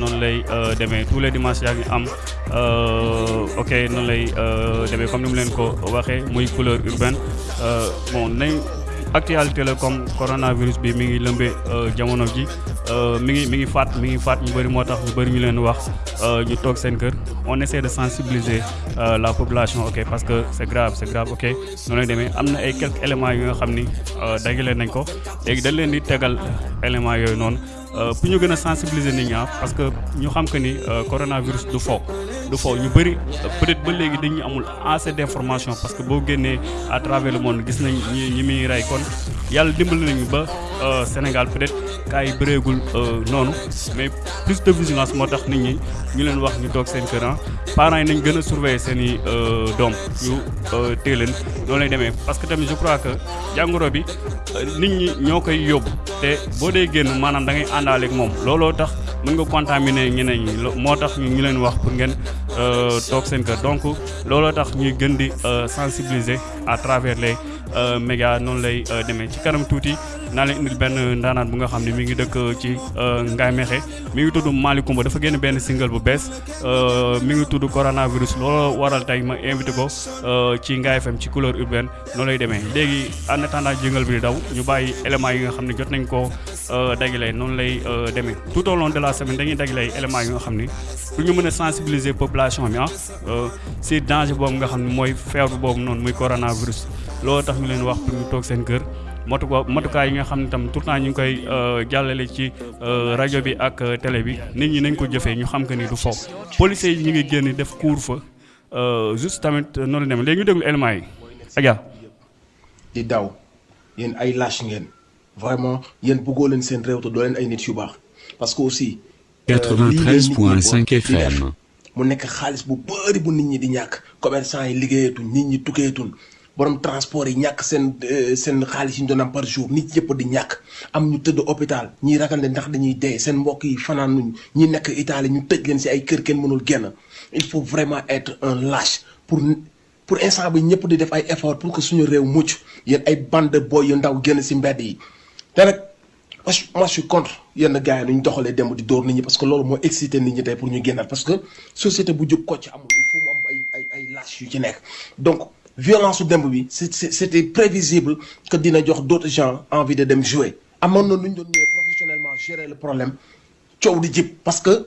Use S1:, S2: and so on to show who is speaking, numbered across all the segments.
S1: noonu lay euh, demee tous les dimanches yaa ngi am euh, ok noonu lay euh, demee comme ni mu leen ko waxee muy couleur urbaine bon nañ actualité la comme coronavirus bi mi ngi lëmbee jamono ji mi ngi mi ngi faat mi ngi faat ñu bëri moo tax ñu bëri ñu leen wax ñu toog seen kër on essaie de sensibiliser la population ok parce que c'est grave c'est grave ok noonu lay demee am na ay quelques éléments yi nga xam ni dajale nañ ko léegi dañ leen di tegal éléments yooyu noonu Euh, pour ñu gën a sensibiliser nit ñaa parce que ñu xam que ni euh, coronavirus du fo du fo ñu bëri peut-être ba léegi dañu amul assez d'information parce que boo génnee à travers le monde gis nañ ñi ñi muy rey kon yàlla dimbali nañu ba euh, Sénégal peut-être cas yi bëreegul noonu mais plus de vigilance moo tax nit ñi ñu leen wax ñu toog seen kër ah. parents yi nañ gën a surveiller seen i doom ñu téye leen noonu lay demee parce que tamit je crois que jàngoro bi nit ñi ñoo koy yóbbu. te boo dee génn maanaam da ngay àndaale ak moom looloo tax mën nga contaminer ñeneen ñi moo tax ñu leen wax pour ngeen euh, toog seen kër donc looloo tax ñuy gën di euh, sensibiliser à travers les euh, médias noonu lay demee ci kanam tuuti naa leen indil benn ndaanaan bu nga xam ne mi ngi dëkk ci Ngaye Mékhé mi ngi tudd Malick Coumba dafa génn benn single bu bees mi ngi tudd coronavirus looloo waral tey ma invité ko ci Ngaye FM ci couleur urbaine noonu lay demee léegi en attendant jëngal bi di daw ñu bàyyi éléments yi nga xam ne jot nañ koo euh, dagale noonu lay euh, demee tout au long de la semaine dañuy dagale ay éléments yi nga xam ni pour ñu mën a sensibiliser population bi ah euh, si danger boobu nga xam ne mooy feebar boobu noonu muy coronavirus loolu tax ñu leen wax pour ñu toog seen kër. motu matukaay yi nga xam ne tam tout le temps ñu ngi koy euh, jàllale ci euh, rajo bi ak euh, télé bi nit ñi nañ ko jëfee ñu xam que ni du fo policiers yi ñu ngi génn def couvre-feu Euh, juste tamit euh, noonu la demee léegi ñu déglu éléments yi. Adja.
S2: di daw yéen ay lâche ngeen vraiment yéen bëggoo leen seen réew te doo leen ay nit yu baax parce que aussi.
S3: 93.5 euh, FM.
S2: mu nekk xaalis bu bëri bu nit ñi di ñàkk commerçant yi liggéeyatuñ nit ñi tukkeetuñ Boroom transport yi ñàkk seen seen xaalis yi ñu doon am par jour, nit yépp di ñàkk, am ñu tëdd opitaal, ñii ragal ne ndax dañuy dee, seen mbokk yi fanaanuñ, ñi nekk Italie ñu tëj leen ci ay kër kenn mënul génn. Il faut vraiment être un lâche pour pour instant bi ñépp di def ay efforts pour que suñu réew mucc, yéen ay bande de boy yu ndaw génn ci mbedd yi te nag moi je moi je suis contre yenn gars yi nu ñu doxalee démb di dóor nit ñi parce que loolu moo excité nit ñi tey pour ñu génnaat parce que société bu jóg kocc amul il faut mu am ay ay ay lâche yu ci nekk donc violence su démb bi c'est c'est- c'était prévisible que dina jox d'autres gens envie de dem jouer amoon na nu ñu doon ñëwee professionnellement gérer le problème coow di jib parce que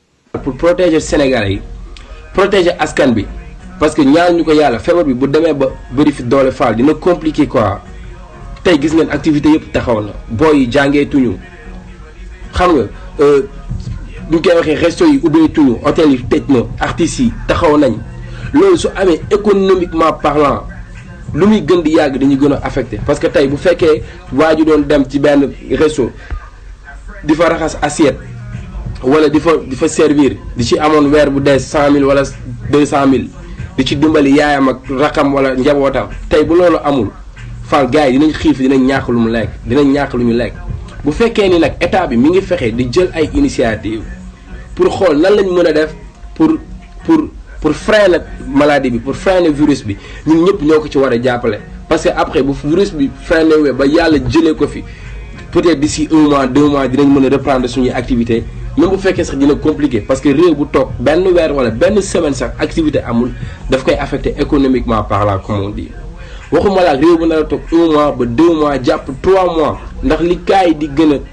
S2: pour
S4: protéger Sénégalais yi protéger askan bi parce que ñaar ñu ko yàlla feebar bi bu demee ba bëri fi doole faal dina compliqué quoi tey gis ngeen activité yëpp taxaw na booy yi jàngee tuñu xam nga euh, bu ñu koy waxee resto yi ubbee tuñu hôtel yi tëj na artistes yi taxaw nañ loolu su amee économiquement parlant lu muy gën di yàgg dañuy gën a affecté parce que tey bu fekkee waa ji doon dem ci benn resto di fa raxas assiette wala di fa di fa servir di ci amoon weer bu dee cent mille wala deux cent mille di ci dimbali yaayam ak rakam wala njabootam tey bu loolu amul fal gars yi dinañ xiif dinañ ñàkk lu mu lekk dinañ ñàkk lu ñu lekk bu fekkee ni nag état bi mi ngi fexe di jël ay initiative pour xool nan lañ mën a def pour pour pour freiner maladie bi pour freiner virus bi ñun ñëpp ñoo ko ci war a jàppale parce que après bu virus bi freiner wee ba yàlla jëlee ko fi peut-être d'ici un mois deux mois dinañ mën a reprendre suñuy activité même bu fekkee sax dina compliqué parce que réew bu toog benn weer wala benn semaine sax activité amul daf koy affecté économiquement parlant comme on dit waxuma la réew bu nar a toog un mois ba deux mois jàpp trois mois ndax li kaay di gën a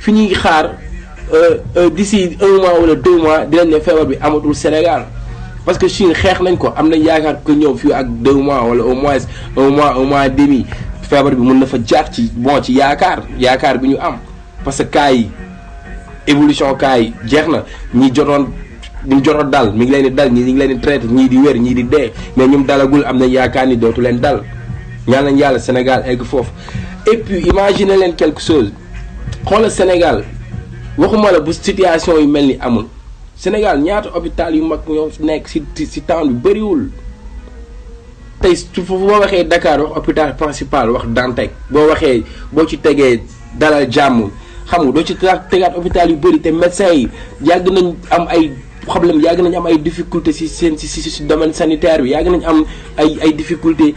S4: fi ñuy xaar euh, euh, d'ici un mois wala deux mois dinañ ne feebar bi amatul Sénégal parce que Chine xeex nañ ko am nañ yaakaar que ñëw fii ak deux mois wala au moins un mois un mois demi feebar bi mën na fa jaar ci bon ci yaakaar yaakaar bi ñu am parce que cas yi évolution cas yi jeex na ñi jotoon ñu jotoon dal mi ngi leen di dal ñi ñu ngi leen di traité ñii di wér ñii di dee mais ñum dalagul am nañ yaakaar ni dootu leen dal ñaan nañ yàlla Sénégal egg foofu et puis imagine leen quelque chose xoolal Sénégal waxuma la bu situation yu mel ni amul Sénégal ñaata hôpital yu mag ñoo nekk si si temps bi bëriwul tey su boo waxee Dakar wax hôpital principal wax Dantec boo waxee boo ci tegee dalal jàmm xam nga doo ci tegaat tegaat hôpital yu bëri te médecins yi yàgg nañ am ay problème yàgg nañ am ay difficulté si seen si si si domaine sanitaire bi yàgg nañ am ay ay difficulté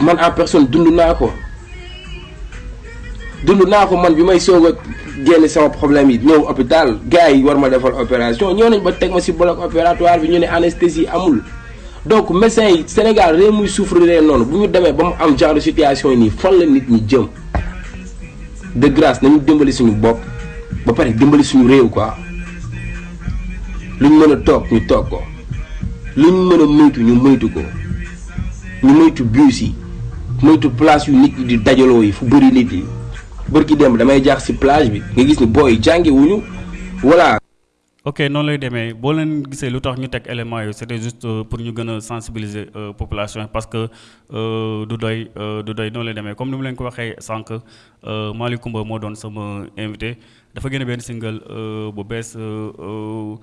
S4: man en personne dund naa ko dund naa ko man bi may soog a génn sama problème yi ñëw hôpital gars yi war ma defal opération ñëw nañ ba teg ma si bloc opératoire bi ñu ne anesthésie amul donc médecin yi Sénégal réew muy souffrir noonu bu ñu demee ba mu am genre situation yi nii fan la nit ñi jëm de grâce nañu dimbali suñu bopp ba pare dimbali suñu réew quoi luñ mën a toog ñu toog ko lu ñu mën a moytu ñu moytu ko ñu moytu bus yi moytu place yu nit ñi di dajaloo yi fu bëri nit yi bërki dem damay jaax si plage bi nga gis ni booy jàngi wuñu voilà
S1: ok noonu lay demee boo leen gisee lu tax ñu teg éléments yooyu c'était juste euh, pour ñu gën a sensibiliser euh, population yi parce que euh, du doy euh, du doy noonu lay demee comme ni mu leen ko waxee sànq euh, Malick Coumba moo doon sama invité dafa génne benn single euh, bu bees euh, euh,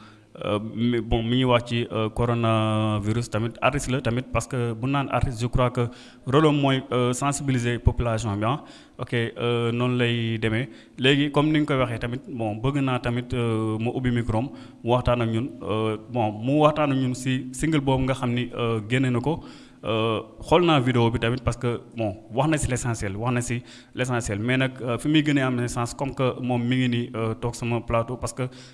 S1: Euh, mi bon mi ngi wax ci euh, coronavirus tamit artiste la tamit parce que bu naan artiste je crois que rôle am mooy euh, sensibiliser population bi ah ok noonu lay demee léegi comme ni nga koy waxee tamit bon bëgg naa tamit mu ubbi micro am waxtaan ak ñun bon mu waxtaan ak ñun si single boobu nga xam ni génne na ko. Euh, xool naa vidéo bi tamit parce que bon wax na si l' essentiel wax na si l' essentiel mais nag euh, fi muy gën a am sens comme que moom mi ngi nii euh, toog sama plateau parce que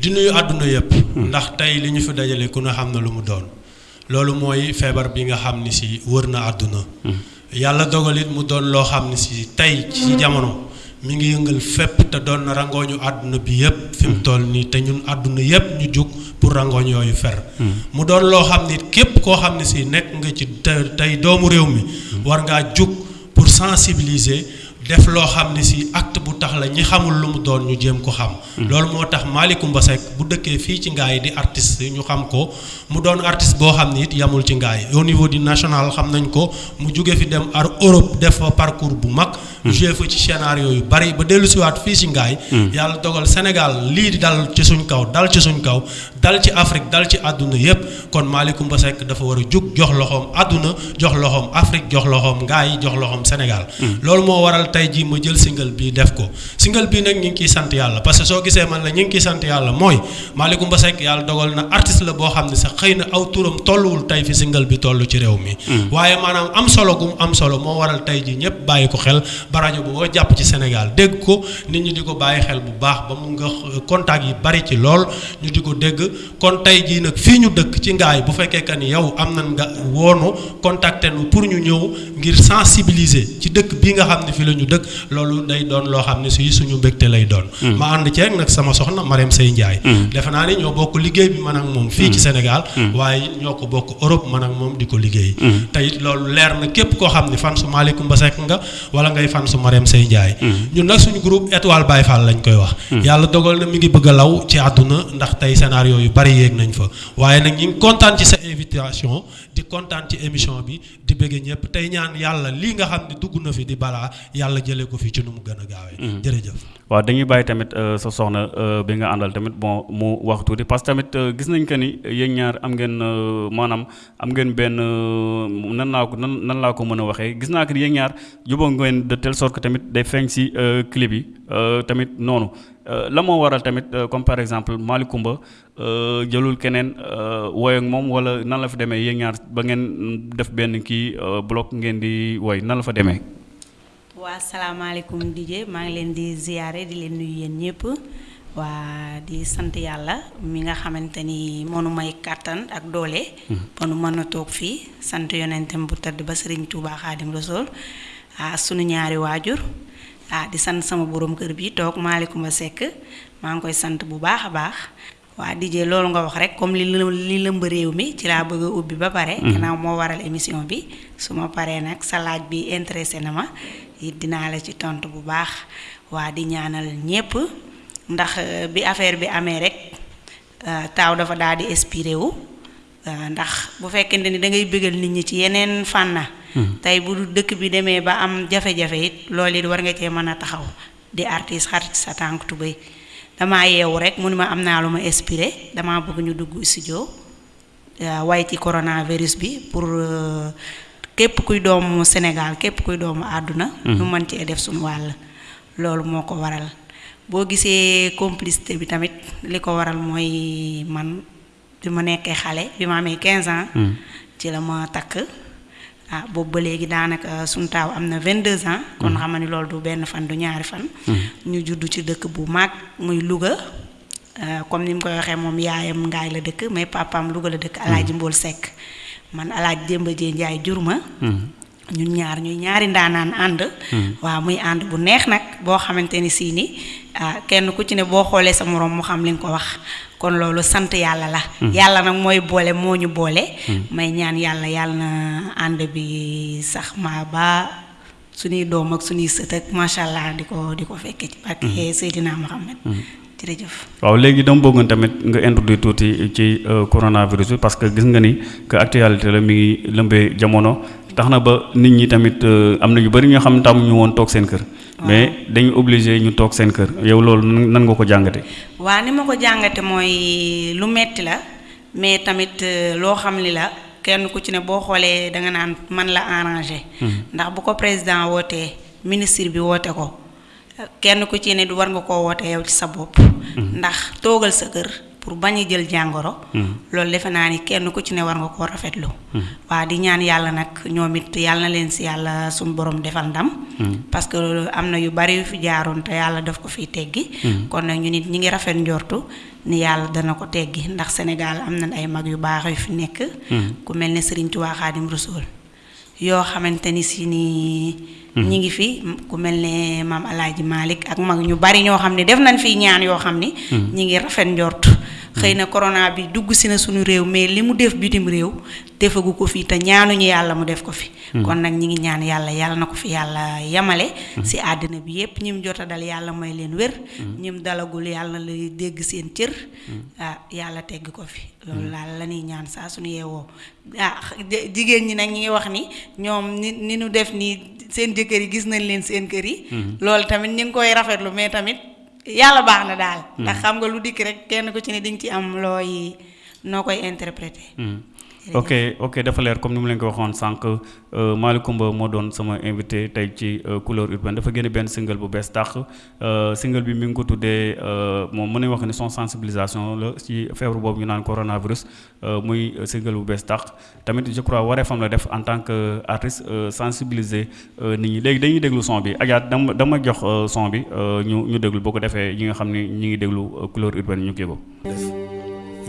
S5: di nuyu àdduna yëpp. Hmm. ndax tey li ñu fi dajale ku ne xam na lu mu doon. loolu mooy feebar bi nga xam ni si wër na àdduna. Hmm. yàlla dogalit mu doon loo xam ne si tey ci hmm. jamono mi ngi yëngal fépp te doon na rangooñu àdduna bi yëpp. fi mu toll nii te ñun àdduna yëpp ñu jug pour rangooñ yooyu fer. mu doon loo xam ni képp koo xam ne si nekk nga ci tey doomu réew mi. war ngaa jug pour sensibiliser. def loo xam ne si acte bu tax la ñi xamul lu mu doon ñu jéem ko xam. Mm-hmm. loolu moo tax Mali Coumba Seck bu dëkkee fii ci ngaay di artiste ñu xam ko mu doon artiste boo xam ni it yamul ci ngaay au niveau du national xam nañ ko mu jóge fi dem ar Europe def fa parcours bu mag. Mm-hmm. joué fa ci scénario yu bari ba dellu siwaat fii ci ngaay mm-hmm. yàlla dogal Sénégal lii di dal ci suñ kaw dal ci suñ kaw dal ci Afrique dal ci àdduna yëpp kon Malick Coumba Seck dafa war a jug jox loxoom àdduna jox loxoom Afrique jox loxoom gaa yi jox loxoom Sénégal. Hmm. loolu moo waral tey jii ma jël single bi def ko single bi nag ñu ngi ciy sant yàlla parce que soo gisee man la ñu ngi ciy sant yàlla mooy Malick Coumba Seck yàlla dogal na artiste la boo xam ne sax xëy na aw turam tolluwul tey fi single bi toll ci réew mi. Hmm. waaye maanaam am solo gum am solo moo waral tey jii ñëpp bàyyi ko xel ba rajo bu boo jàpp ci Sénégal dégg ko nit ñi di ko bàyyi xel bu baax ba mu nga contact yi bari ci lool. ñu di ko dégg kon tey jii nag fii ñu dëkk ci ngaay bu fekkee que ni yow am na nga woonu contacté nu pour ñu ñëw ngir sensibiliser ci dëkk bii nga xam ne fi la ñu dëkk loolu day doon loo xam ne si suñu mbégte lay doon ma ànd ceeg nag sama soxna Marème Sey Ndiaye defe naa ne ñoo bokk liggéey bi man ak moom fii ci Sénégal waaye ñoo ko bokk Europe man ak moom di ko liggéey tey loolu leer na képp koo xam ne fan su Malick Mbassek nga wala ngay fan su Marème Seye Ndiaye ñun nag suñu groupe étoile Baye Fall lañ koy wax yàlla dogal na mi ngi bëgg a law ci àdduna ndax tey scénario yu bari yéeg nañ fa waaye nag ñu ngi kontaan ci sa invitation di kontaan ci émission bi di bëgg ñëpp tey ñaan yàlla lii nga xam ne dugg na fi di balaa yàlla jëlee ko fi ci nu mu gën a gaawee jërëjëf
S1: waaw dañuy bàyyi tamit euh, sa soxna euh, bi nga àndal tamit bon mu wax tuuti parce que tamit euh, gis nañ que ni yéen ñaar am ngeen euh, maanaam am ngeen benn euh, nan laa ko nan nan laa ko mën a waxee gis naa que yéen ñaar jubóo ngeen de telle sorte que tamit day feeñ si euh, clip yi euh, tamit noonu la moo waral tamit comme par exemple Malick Coumba jëlul keneen woy ak moom wala nan la fa demee yéen ñaar ba ngeen def benn kii bloc ngeen di woy nan la fa demee.
S6: Waa salaamalekum DJ maa ngi leen di ziyaare di leen nuyu yéen ñépp waa di sant yàlla mi nga xamante ni moo nu may kàttan ak doole ba nu mën a toog fii sant yonentam bu tëdd ba Sëriñ Tuubaa Xaadim Rasuul ah sunu ñaari waajur ah di sant sama borom kër bi toog Malicoumba Seck maa ngi koy sant bu baax a baax waa DJ loolu nga wax rek comme li li lëmb réew mi ci laa bëgg a ubbi ba pare. Mhm. gannaaw moo waral émission bi su ma paree nag sa laaj bi intéressé na ma it dinaa la ci tontu bu baax waa di ñaanal ñépp ndax euh, bi affaire bi amee rek euh, taaw dafa daal di expiré wu. Ndax bu fekkente ni dangay bégal nit ñi ci yeneen fànna, tay bu dëkk bi demee ba am jafe-jafe it, loolu it war nga cee man a taxaw, di artiis xar ci sa tànku tubéy. Damaa yeewu rekk mu ni ma am naa lu ma espiré, damaa bëgg ñu dugg istijoo way ci koronawiris bi pur képp kuy doomu Senegaal, képp kuy doomu àdduna, ñu man cee def sunu wàll. Loolu moo ko waral. Boo gisee complicité bi tamit, li ko waral mooy man Bi ma nekkee xale, bi ma amee quinze ans, ci la ma takk. Ah, boobu ba léegi daanaka sunu taaw am na vingt-deux ans, kon xam nga ni loolu du benn fan, du ñaari fan. Ñu juddu ci dëkk bu mag, muy Luga. Ah, comme ni mu koy waxee, moom yaayam Ngaay la dëkk, mais papaam Luga la dëkk, Alaaji Mbóol Sekk. Man Alaaji Demba Jéey Njaay jur ma. ñun ñaar ñuy ñaari ndaanaan ànd hmm. waaw muy ànd bu neex nag boo xamante ni sii ni ah, kenn ku ci ne boo xoolee sa moroom mu xam li nga ko wax kon loolu sant yàlla la hmm. yàlla nag mooy boole moo ñu boole hmm. may ñaan yàlla yàlla na ànd bi sax ma ba suñuy doom ak suñuy sët ak macha allah di ko di ko fekkee ci barke Seydina Muhammad jërëjëf
S1: waaw léegi dama bëggoon tamit nga introduire tuuti ci euh, coronavirus bi parce que gis nga ni que actualité la mi ngi lëmbee jamono tax na ba nit ñi tamit euh, am na ñu bëri ñoo xam ne tàmmuñu woon toog seen kër. mais dañu obligé ñu toog seen kër yow loolu nan nga ko jàngate
S6: waa ni ma ko jàngate mooy lu metti la mais tamit euh, loo xam li la kenn ku ci ne boo xoolee da nga naan man la arrangé. Hmm. ndax bu ko président wootee ministre bi woote ko. kenn ku ci ne du war nga koo woote yow ci sa bopp mm-hmm. ndax toogal sa kër pour bañ a jël jàngoro mm-hmm. loolu defe naa ni kenn ku ci ne war nga koo rafetlu mm-hmm. waa di ñaan yàlla nag ñoom it yàlla na leen si yàlla suñu borom defal ndam parce que am na yu bari yu fi jaaroon te yàlla daf ko fiy teggi kon nag ñu nit ñi ngi rafet njortu ni yàlla dana ko teggi ndax Sénégal am na ay mag yu baax yu fi nekk ku mel ne Serigne Touba Khadim Rasoul yoo xamante ni si ni ñi ngi fi ku mel ne maam Alaaji Malick ak mag ñu bari ñoo xam ne def nañ fi ñaan yoo xam ni ñi ngi rafet njort xëy na corona bi dugg si na suñu réew mais li mu def bitim réew defagu ko fii te ñaanuñu yàlla mu def ko fi kon nag ñi ngi ñaan yàlla yàlla na ko fi yàlla yamale si àddina bi yépp ñim jota dal yàlla may leen wér ñim dalagul yàlla na la dégg seen cër ah yàlla tegg ko fi loolu laal la ñuy ñaan saa suñu yeewoo Ah, jigéen ñi nag ñi ngi wax ni ñoom ni ni nu def nii seen jëkkër yi gis nañ leen seen kër yi. Mhm. loolu tamit ñu ngi koy rafetlu mais tamit yàlla baax na daal. Mhm. ndax xam nga lu dikk rek kenn ku ci ne di nga ci am looy noo koy interpréter. Mhm.
S1: ok ok dafa leer comme ni mu leen ko waxoon sànq euh, Malick Coumba moo doon sama invité tey ci euh, couleur urbaine dafa génne benn single bu bees tax euh, single bi mi ngi ko tuddee moom mën nañu wax ne son sensibilisation la ci feebar boobu ñu naan coronavirus Muy single bu bees tàq. Tamit je crois wareefam la def en tant que artiste sensibiliser nit ñi. Léegi dañuy déglu son bi. Adja da nga ma jox son bi ñu ñu déglu boo ko defee ñi nga xam ni ñu ngi déglu couleur urbaine ñu kii ko.
S7: Def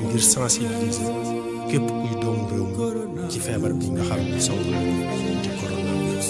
S7: ngir sensibiliser képp kuy doomu réew mi ci feebar bi nga xam ni song
S8: na ñu di
S7: coronavirus.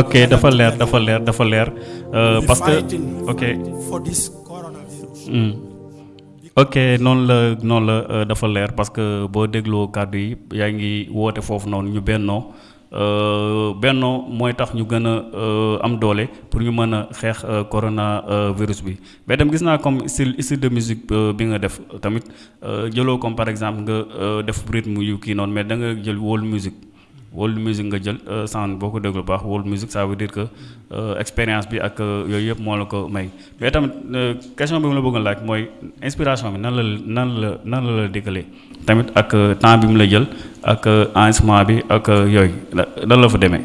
S1: ok dafa leer dafa leer dafa leer euh, parce que ok. Hmm. ok noonu la noonu la euh, dafa leer parce que boo dégloo kàddu yi yaa ngi woote foofu noonu ñu bennoo. Euh, bennoo mooy tax ñu gën a euh, am doole pour ñu mën a xeex euh, corona virus bi mais tam gis naa comme style style de musique bi nga def tamit jëloo comme par exemple nga def rythme yu kii noonu mais da nga jël wóolu musique world music nga jël euh, sound boo ko déglu baax world music ça veut dire que euh, expérience bi ak euh, yooyu yëpp moo la ko may mais tamit question bi mu la bëgg laaj mooy inspiration bi nan la nan la nan la la dikkalee tamit ak temps bi mu la jël ak enregistrement bi ak yooyu nan la fa demee.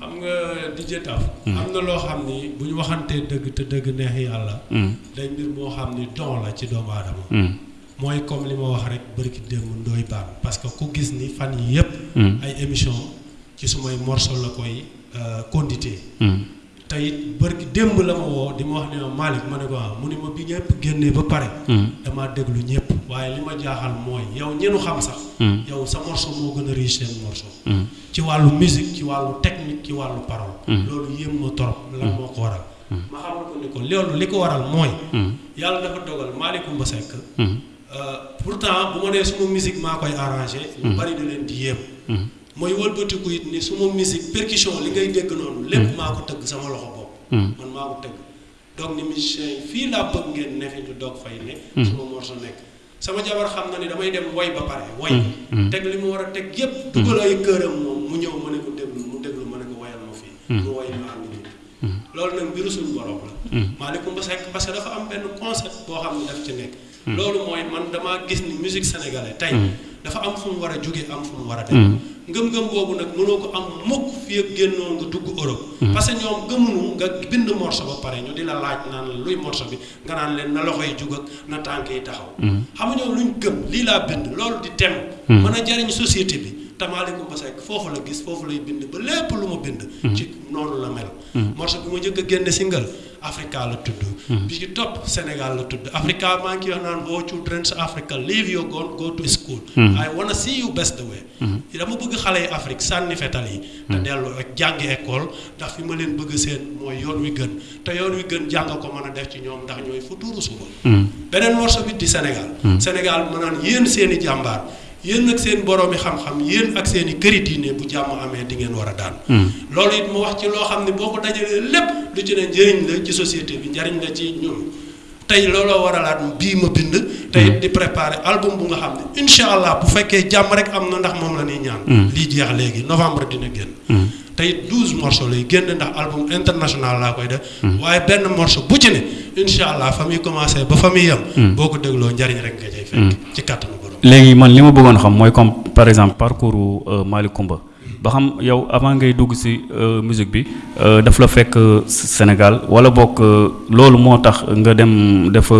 S5: xam nga DJ Taf. Hmm. am na loo xam ni bu ñu waxantee dëgg te dëgg neex yàlla.
S1: Hmm.
S5: day mbir moo xam ni don la ci doomu aadama.
S1: Hmm.
S5: mooy comme li ma wax rek bërki démb Ndoye Bane parce que ku gis ni fan yi yëpp ay émission ci sumay morceau la koy condité te it bërki démb la ma woo di ma wax ne ma Malick ma ne ko ah mu ne ma bi ñëpp génnee ba pare damaa déglu ñëpp waaye li ma jaaxal mooy yow ñenu xam sax yow sa morceau moo gën a riche seen morceau ci wàllu musique ci wàllu technique ci wàllu parole loolu yéem ma torop lan moo ko waral ma xamal ko ni ko loolu li ko waral mooy yàlla dafa dogal Malick Coumba Seck euh, pourtant bu ma nee suma musique maa koy arrangé ñu bari da leen di yéem mooy wëlbatiku it ni suma musique percussion li ngay dégg noonu lépp maa ko tëgg sama loxo bopp man maa ko tëgg donc ni musiciens yi fii laa bëgg ngeen ne fi ñu doog fay ne suma morceau nekk Sama jabar xam na ne damay dem woy ba pare woy mm, mm. teg li mu war a teg yépp mm. dugal ay këram moom mu ñëw ma ne ko déglu mu déglu ma ne ko woyal ma fii mu woy ñu ànd ñu loolu nag mbiru suñu borom la maa ne ko mba sekk parce que dafa am benn concept boo xam ne daf ci nekk loolu mooy man damaa gis ni musique sénégalais tey dafa am fu mu war a jóge am fu mu war a dem ngëm-ngëm boobu nag mënoo ko am mukk fii ak génnoo nga dugg Europe parce que ñoom gëmunu nga bind morceau ba pare ñu di la laaj naan luy morceau bi nga naan leen na loxo yi jug ak na tànk yi taxaw. Mm-hmm. xam nga ñoom luñ gëm lii laa bind loolu di tem. Mm-hmm. mën a jariñ société bi tamaalikum ba sekk foofu la gis foofu lay bind ba lépp lu ma bind. Mm-hmm. ci noonu la mel. morceau bi ma njëkk a génne single Africa la tudd. bi ci topp Sénégal la tudd Africa maa ngi wax naan oh children Africa leave your gun go to school. I wanna see you best way. dama bëgg xale yi Afrique sànni fetal yi. te dellu ak jàngi école ndax fi ma leen bëgg seen mooy yoon wi gën. te yoon wi gën jàng ko mën a def ci ñoom ndax ñooy futuuru suba. Hmm. beneen morceau bi di Sénégal. Hmm. Sénégal ma naan yéen seen i jàmbaar yéen ak seen borom yi xam-xam yéen ak seen i këri diine bu jàmm amee di ngeen war a daan. Hmm. loolu it mu wax ci loo xam ne boo ko dajalee lépp lu ci ne njëriñ la ci société bi njariñ la ci ñun. tey looloo waralaat bii ma bind. tey hmm. di préparer album bu nga xam ne incha allah bu fekkee jàmm rek am na ndax moom la ñuy ñaan. Hmm. lii jeex léegi novembre dina génn. Hmm. tey douze morceaux lay génn ndax album international laa koy def. waaye benn morceau bu ci ne incha allah fa muy commencé ba fa muy yem. boo ko dégloo njariñ rek nga cay fekk. ci kàttanu borom.
S1: léegi man li ma bëggoon xam mooy comme par exemple parcours euh, Malick Coumba. ba xam yow avant ngay dugg si euh, musique bi euh, daf la fekk euh, Sénégal wala bokk loolu moo tax nga dem def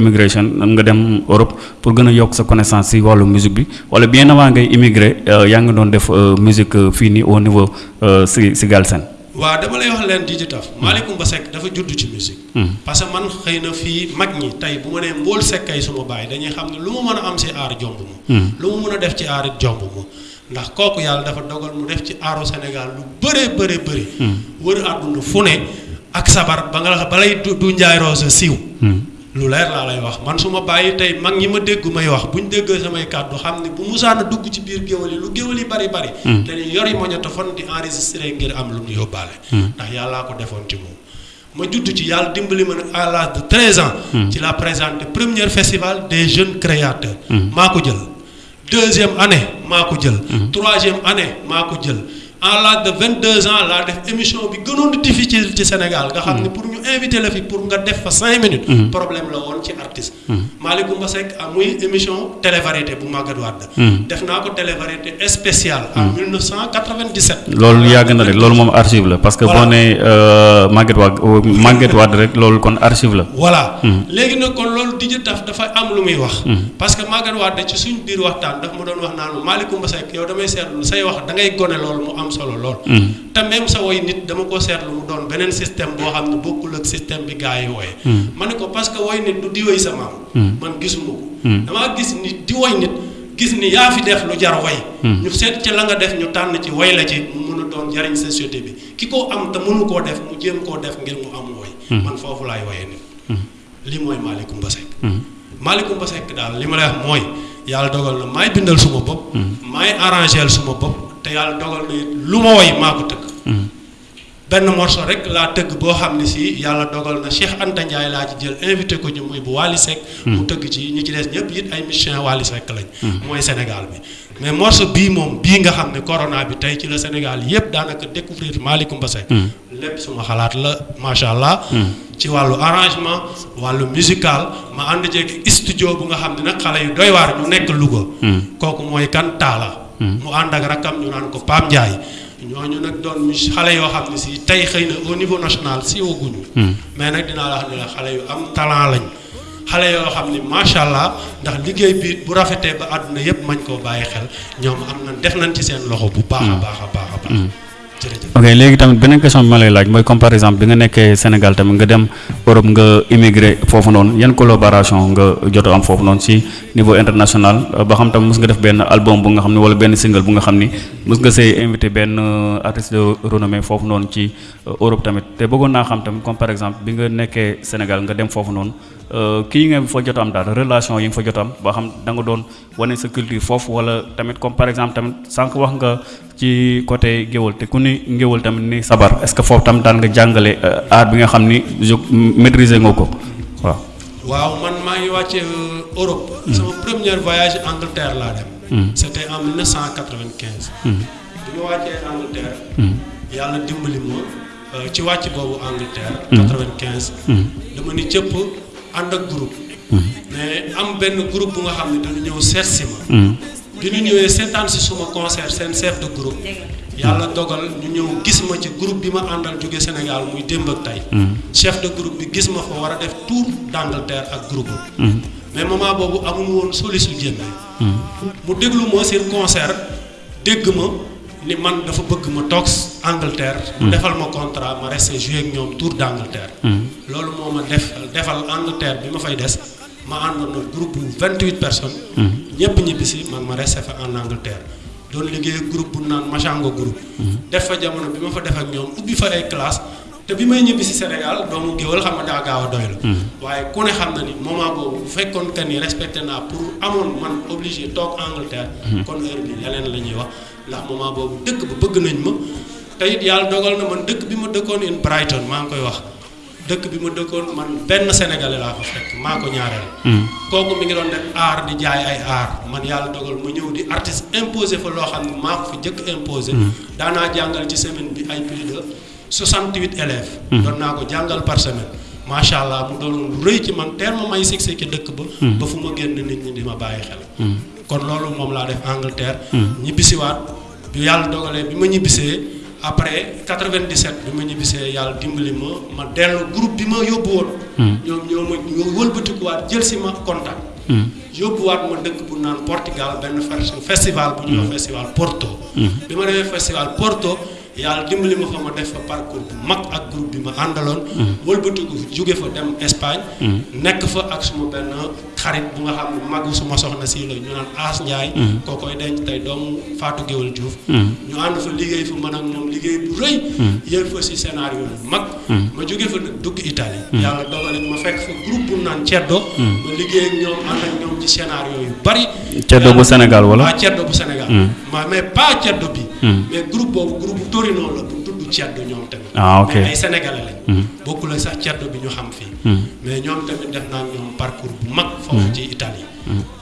S1: immigration nga dem Europe pour gën a yokk sa connaissance si wàllu musique bi wala bien avant ngay immigré yaa ngi doon def musique fii nii au niveau si si Galsen
S5: waaw dama lay wax leen di ci taf hmm. Malick Coumba Seck dafa judd ci musique hmm. parce que man xëy na fii mag ñi tey bu ma nee mbool sekkay suma bàyyi dañuy xam ne lu mu mën a am si aar jomb ma hmm. lu mu mën a def ci aar it jomb ma ndax kooku yàlla dafa dogal mu def ci aaro Sénégal lu bëree bëri bëri. Hmm. wër àdduna fu ne ak sabar ba nga balay du du njaay roose siiw. Hmm. lu leer laa lay wax man su ma bàyyi tey mag ñi ma dégg may wax bu ñu déggee samay kàddu xam ne bu musaana dugg ci biir géwal yi lu géwal yi bari bari. Hmm. dañuy yori magnétophone di enregistré ngir am lu mu yóbbaale. ndax yàllaa ko defoon ci moom. ma judd ci yàlla dimbali ma nag à l'âge de 13 ans. Hmm. ci la présenté premier festival des jeunes créateurs. Hmm. maa ko jël deuxième année maa ko jël. Hmm. troisième année maa ko jël. à l'âge de 22 ans laa def émission bi gënoon di difficile ci Sénégal nga xam ne pour ñu invité la fi pour nga def fa 5 minutes. problème la woon ci artiste. Hmm. Malick Goumba Seck ah, muy émission télévariété bu Maguette Wade. Hmm. def naa ko télévariété spéciale. en 1997. Hmm.
S1: loolu yàgg na de loolu moom archive la parce que boo nee euh, Maguette Wade euh, Maguette Wade rek loolu kon archive la.
S5: voilà léegi nag kon loolu di taf dafa am lu muy wax. parce que Maguette Wade ci suñ biir waxtaan daf ma doon wax naan Malick Goumba Seck yow damay seetlu say wax da ngay gone loolu mu am solo lool. te même sa woy nit dama ko seetlu mu doon beneen système boo xam ne bokkul ak système bi gars yi wooye ma ne ko parce que woy nit du di woy sa maam man gisuma ko damaa gis nit di woy nit gis ni yaa fi def lu jar woy ñu seet ci la nga def ñu tànn ci woy la ci mu mën a doon jariñ société bi ki ko am te mënu koo def mu jéem koo def ngir mu am woy man foofu laay woyee nit lii mooy Malick Coumba Seck. Hmm. Malick Coumba Seck daal li ma lay wax mooy yàlla dogal na maay bindal suma bopp. Hmm. maay arrangeel suma bopp te yàlla dogal na lu ma woy maa ko tëgg. Hmm. benn morceau rek laa tëgg boo xam ne si yàlla dogal na Cheikh Anta Ndiaye laa ci jël invité ko ñu muy bu Wally Seck. mu tëgg ci ñu ci des ñëpp it ay musiciens Wally Seck lañ. mooy Sénégal bi. mais morceau bii moom bii nga xam ne corona bi tey ci la Sénégal yëpp daanaka découvrir Malick Coumba Seck hmm. lépp suma xalaat la macha allah. Hmm. ci wàllu arrangement wàllu musical ma ànd ceeg studio bu nga xam ne nag xale yu doy waar ñu nekk Louga. Hmm. kooku mooy kan taala mu ànd ak rakkam ñu naan ko Pape Ndiaye. ñooñu nag doon mu xale yoo xam ne si tey xëy na au niveau national siiwaguñu. mais nag dinaa la xam ne xale yu am talent lañ. xale yoo xam ni macha allah ndax liggéey bi bu rafetee ba àdduna yëpp mañ koo bàyyi xel ñoom am na def nañ ci seen loxo bu baax a baax a baax a baax mm. jërëjëf
S1: ok léegi tamit beneen question bi ma lay laaj mooy comme par exemple bi nga nekkee Sénégal tamit nga dem Europe nga immigré foofu noonu yan collaboration nga jot am foofu noonu si niveau international euh, ba xam tamit mos nga def benn album bu nga xam ne wala benn single bu nga xam ni mos nga see invité benn euh, artiste de renommée foofu noonu ci Euh, Europe tamit te bëggoon naa xam tamit comme par exemple bi nga nekkee Sénégal nga dem foofu noonu euh, kii nga fa jot am daal relation yi nga fa jot am ba xam da nga doon wane sa culture foofu wala tamit comme par exemple tamit sànq wax nga ci côté géwal te ku ni ngéwal tamit ni sabar est-ce que foofu tam daan nga jàngale euh, art bi nga xam ni je maîtriser nga ko waaw.
S5: waaw man maa ngi wàcce Europe. Hmm. sama premier voyage Angleterre laa dem. Hmm. c'était en 1995. bi ma wàccee Angleterre. yàlla dimbali ma euh, ci wàcc boobu Angleterre. 95. dama ni cëpp ànd ak groupe. mais am benn groupe bu nga xam ne dañu ñëw seet si ma. bi ñu ñëwee seetaan si suma concert seen chef de groupe. yàlla dogal ñu ñëw gis ma ci groupe bi ma àndal jóge Sénégal muy démb ak tey. Mm. chef de groupe bi gis ma fa war a def tour d'Angleterre ak groupe mm. mais moment boobu amul woon soli su jënd. Mm. mu déglu ma seen concert. dégg ma ni man dafa bëgg ma toog Angleterre. mu hmm. defal ma contrat ma resté joué ak ñoom tour d' Angleterre. Hmm. loolu moo ma def defal Angleterre bi ma fay des ma àndoon na groupe bu 28 personnes. Hmm. ñëpp ñibbi si man ma resté fa en Angleterre. doon liggéey groupe bu naan Machanga groupe. def fa jamono bi ma fa def ak ñoom ubbi fa ay classe te bi may ñibbi si Sénégal doomu géwal xam nga daa gaaw a doylu hmm. waaye ku ne xam na ni moment boobu bu fekkoon que ni respecté naa pour amoon man obligé toog Angleterre. Hmm. kon heure bi leneen la ñuy wax ndax moment boobu dëkk ba bëgg nañ ma te it yàlla dogal na man dëkk bi ma dëkkoon in Brighton maa ngi koy wax. dëkk bi ma dëkkoon man benn sénégalais laa ko fekk maa ko ñaareel. Hmm. kooku mi ngi doon def art di jaay ay art man yàlla dogal ma ñëw di artiste imposé fa loo xam ne maa ko fi jëkk imposé. Hmm. daanaa jàngal ci semaine bi ay plus de. 68 élèves. Mhm. doon naa ko jàngal par semaine. macha allah mu doon lu rëy ci man teel ma may succès ci dëkk ba. Mhm. ba fu ma génn nit ñi di ma bàyyi xel. Mhm. kon loolu moom laa def Angleterre. ñibbisiwaat bi yàlla dogalee bi ma ñibbisee après 97 bi ma ñibbisee yàlla dimbali ma ma dellu groupe bi ma yóbbu woon. ñoom ñoo ma ñoo wëlbatikuwaat jël si ma contact. yóbbuwaat ma dëkk bu naan Portugal benn festival bu ñuy wax festival Porto. bi ma demee festival Porto. yàlla dimbali ma fa ma def fa parcours bu mag ak groupe bi ma àndaloon. Mm. wëlbatiku jóge fa dem Espagne. Mm. nekk fa ak suma benn xarit bu nga xam ne magu suma soxna si la ñu naan As Ndiaye. Mm. koo koy denc tey doomu Fatou Guewel Diouf. ñu ànd fa liggéey fa man ak moom liggéey bu rëy. yéen fa si scénario bu mag. ma jóge fa nag dugg Italie. yàlla dogalit ma fekk fa groupe bu naan Ceddo. ma liggéey ak ñoom ànd ak ñoom ci scénario yu bari.
S1: Ceddo bu Sénégal wala.
S5: waaw Ceddo bu Sénégal. ma mais pas ceddo bi. Hmm. mais groupe boobu groupe Torino la bu tudd ceddo ñoom tamit.
S1: ah ok
S5: mais ay sénégalais lañ. Hmm. bokkul ak sax ceddo bi ñu xam fii. Hmm. mais ñoom tamit def naa ñoom parcours bu mag. foofu ci Italie.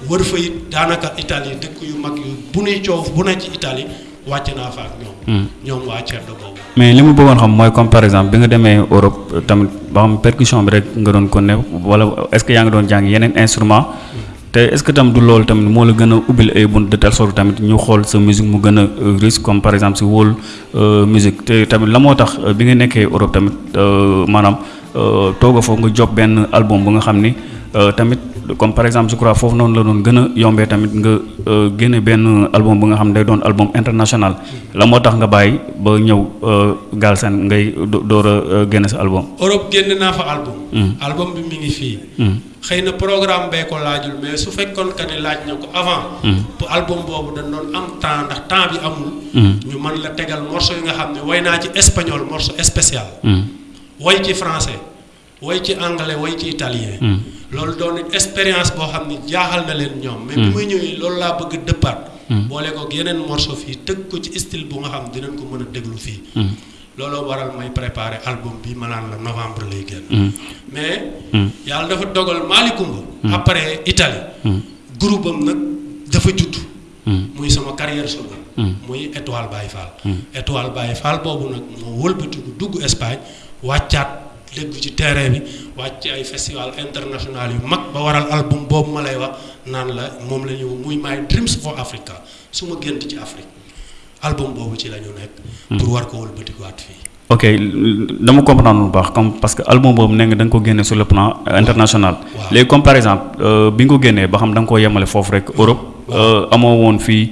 S5: wër fa it daanaka Italie dëkk yu mag yu bu nuy coow bu ne ci Italie wàcc naa fa ak ñoom. ñoom waa ceddo boobu.
S1: mais li mu bëggoon xam mooy comme par exemple bi nga demee Europe tamit ba xam percussion bi rek nga doon ko ne wala est-ce que yaa ngi doon jàng yeneen instrument te est ce que tam du loolu tamit moo la gën a ubbil ay bunt de telle sorte tamit ñu xool sa musique mu gën a euh, riche comme par exemple si wóol euh, musique te tamit la moo tax euh, bi nga nekkee Europe tamit maanaam tooga foofu nga job benn album bu nga xam ni tamit comme par exemple je crois foofu noonu la doon gën a yombee tamit nga génne benn album bu nga xam ne day doon album international la moo tax nga bàyyi ba ñëw Galsen ngay door a génne sa album.
S5: Europe génne naa fa album.
S1: Hmm.
S5: album bi mi ngi fii.
S1: Hmm.
S5: xëy na programme bee ko laajul mais su fekkoon que ni laaj na ko avant.
S1: Hmm.
S5: pour album boobu dañ doon am temps ndax temps bi amul.
S1: Hmm.
S5: ñu mën la tegal morceau yi nga xam ne way naa ci espagnol morceau spécial.
S1: Hmm.
S5: way ci français way ci anglais way ci italien. loolu doon expérience boo xam ne jaaxal na leen ñoom. mais
S1: bu
S5: muy ñëwee loolu laa bëgg dëppaat. boole ko yeneen morceau fii tëgg ko ci style bu nga xam dinañ ko mën a déglu fii. looloo waral may préparer album bi ma naan la novembre lay génn.
S1: Mm.
S5: mais.
S1: Mm.
S5: yàlla dafa dogal Malick Coumba.
S1: Mm.
S5: après Italie. groupe am nag dafa judd. muy sama carrière solo. muy Étoile Baye Fall. Étoile Baye Fall boobu nag moo wëlbatiku dugg Espagne wàccaat dégg ci terrain bi wàcc ay festival international yu mag ba waral album boobu ma lay wax naan la moom la ñu muy My Dreams for Africa su ma gént ci Afrique. album boobu ci la ñu nekk. Hmm. pour war ko wëlbatikuwaat fii.
S1: ok dama comprendre bu baax comme parce que album boobu nee nga da nga ko génne sur le plan euh, international. léegi comme par exemple euh, bi nga ko génnee ba xam da nga koo yemale foofu rek Europe. Euh, amoo woon fii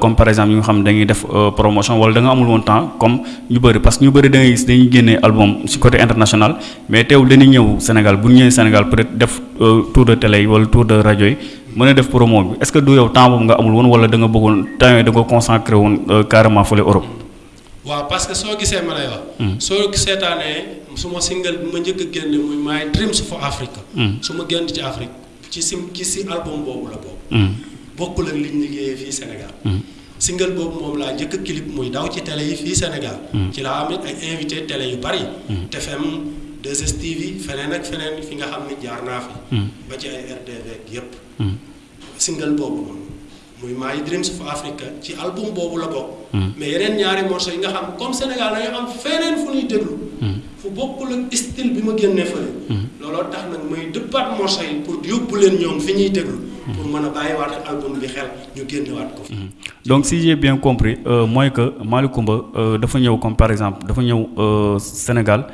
S1: comme par exemple yi nga xam dañuy def promotion wala da nga amul woon temps comme ñu bëri parce que ñu bëri da ngay gis dañuy génnee album si côté international mais teewul dañuy ñëw Sénégal bu ñu ñëwee Sénégal peut être def tour de télé yi wala tour de rajo yi mën a def promo bi est-ce que du yow temps boobu nga amul woon wala da nga bëggoon temps yooyu da nga consacré woon euh, carrément fële Europe.
S5: waaw parce que soo gisee ma lay wax.
S1: Hmm.
S5: soo seetaanee su ma single bi ma njëkk a génne muy My Dreams for Africa.
S1: Hmm.
S5: su ma génn ci Afrique ci si ci si album boobu la boobu.
S1: Hmm.
S5: bokkul ak liñ liggéeyee fii Sénégal. single boobu moom laa njëkk clip muy daw ci télé yi fii Sénégal.
S1: Hmm.
S5: ci laa amit ay invité télé yu bari.
S1: Hmm.
S5: TFM 2STV feneen ak feneen fi nga xam ne jaar naa fi.
S1: Hmm.
S5: ba ci ay RDV ak yépp. single boobu moom muy My Dreams of Africa ci album boobu la bokk. mais yeneen ñaari morceaux yi nga xam comme Sénégal dañu am feneen fu ñuy déglu. fu bokkul ak style bi ma génnee fële. looloo tax nag may dëppaat morceaux yi pour yóbbu leen ñoom fi ñuy déglu. pour mën a bàyyiwaat album bi xel. ñu génnewaat ko. Mhm.
S1: donc si j'ai bien compris euh, mooy que Malick Coumba euh, dafa ñëw comme par exemple dafa ñëw euh, Sénégal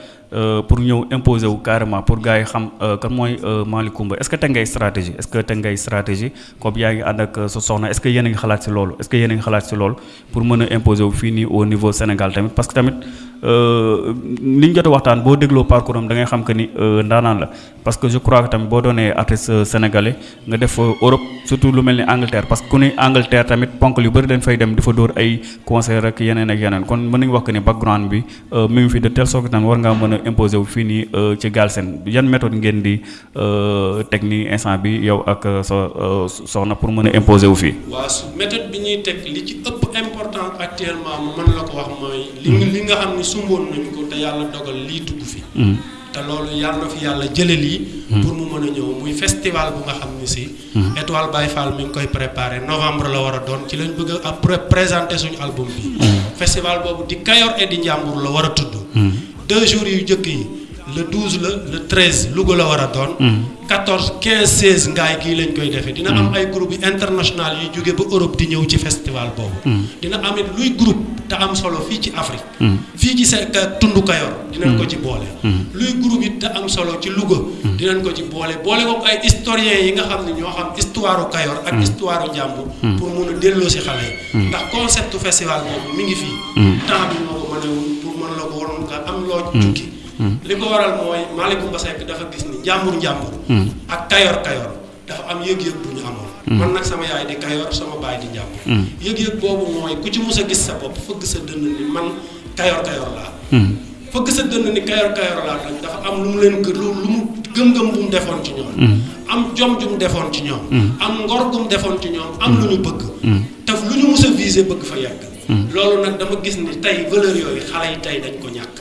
S1: pour ñëw imposer wu carrément pour gars yi xam kan mooy Malick Coumba est-ce que teg ngay stratégie est-ce que teg ngay stratégie comme yaa ngi ànd ak sa soxna est-ce que yéen a ngi xalaat si loolu est-ce que yéen a ngi xalaat si loolu pour mën a imposer wu fii nii au niveau Sénégal tamit parce que tamit. li ñu jot a waxtaan boo dégloo parcours am da ngay xam que ni ndaanaan la parce que je crois que tamit boo doonee artiste sénégalais nga def Europe surtout lu mel ni Angleterre parce que ku ni Angleterre tamit ponk yu bëri dañ fay dem di fa dóor ay concert ak yeneen ak yeneen kon mën nañu wax que ni background bi euh, mi ngi fi de telle sorte que tamit war ngaa mën a imposer wu fii nii euh, ci Galsen yan méthode ngeen di euh, teg ni instant bi yow ak sa soxna pour mën a imposer wu fii.
S5: waaw su méthode bi ñuy teg li ci ëpp important actuellement mën la ko wax mooy. li nga xam ne sumboon nañu ko te yàlla dogal lii dugg fi.
S1: Hmm.
S5: te loolu yàlla na fi yàlla jëlee lii.
S1: Hmm.
S5: pour mu mën a ñëw muy festival bu nga xam ni si.
S1: Hmm.
S5: Étoile Baye Fall mi ngi koy préparé novembre la war a doon ci lañ bëgg a présenter suñu album bi. Hmm. festival boobu di Kayor et di Njàmbur la war a tudd. deux jours yu njëkk yi le 12 la le 13 Louga la war a doon. 14 15 16 ngaay gii lañ koy defee. dina am ay groupe international yu jóge ba Europe di ñëw ci festival boobu. dina am it luy groupe te am solo fii ci Afrique.
S1: Mm-hmm.
S5: fii ci seen tundu Kayor. dinañ ko ci mm-hmm. boole.
S1: Mm-hmm.
S5: luy groupe it te am solo ci Louga. dinañ ko ci boole boole ko ay historiens yi nga xam ne ñoo xam histoire Kayor. ak histoire Njàmbur. pour mun a delloo si xale yi. ndax concept festival boobu mi ngi fii. temps bi moo ko mënewul pour mën la ko waroon nga am loo jukki. li ko waral mooy Malick Mbassek dafa gis ni Njàmbur Njàmbur. ak Kayor Kayor. dafa am yëg-yëg bu ñu amoon.
S1: Mm.
S5: man nag sama yaay di Kayor sama baay di Njàmbur.
S1: Mm.
S5: yëg-yëg boobu mooy ku ci mus a gis sa bopp fëgg sa dënn ni man Kayor Kayor laa.
S1: Mm.
S5: fëgg sa dënn ni Kayor Kayor laa nag dafa am lu mu leen gë lu mu gëm-gëm bu mu defoon ci ñoom. am jom ju mu defoon ci ñoom. am ngor gu mu defoon ci ñoom am lu ñu bëgg. te lu ñu mus a visé bëgg fa
S1: yàgg.
S5: loolu nag dama gis ni tey valeur yooyu xale yi tey dañ ko ñàkk.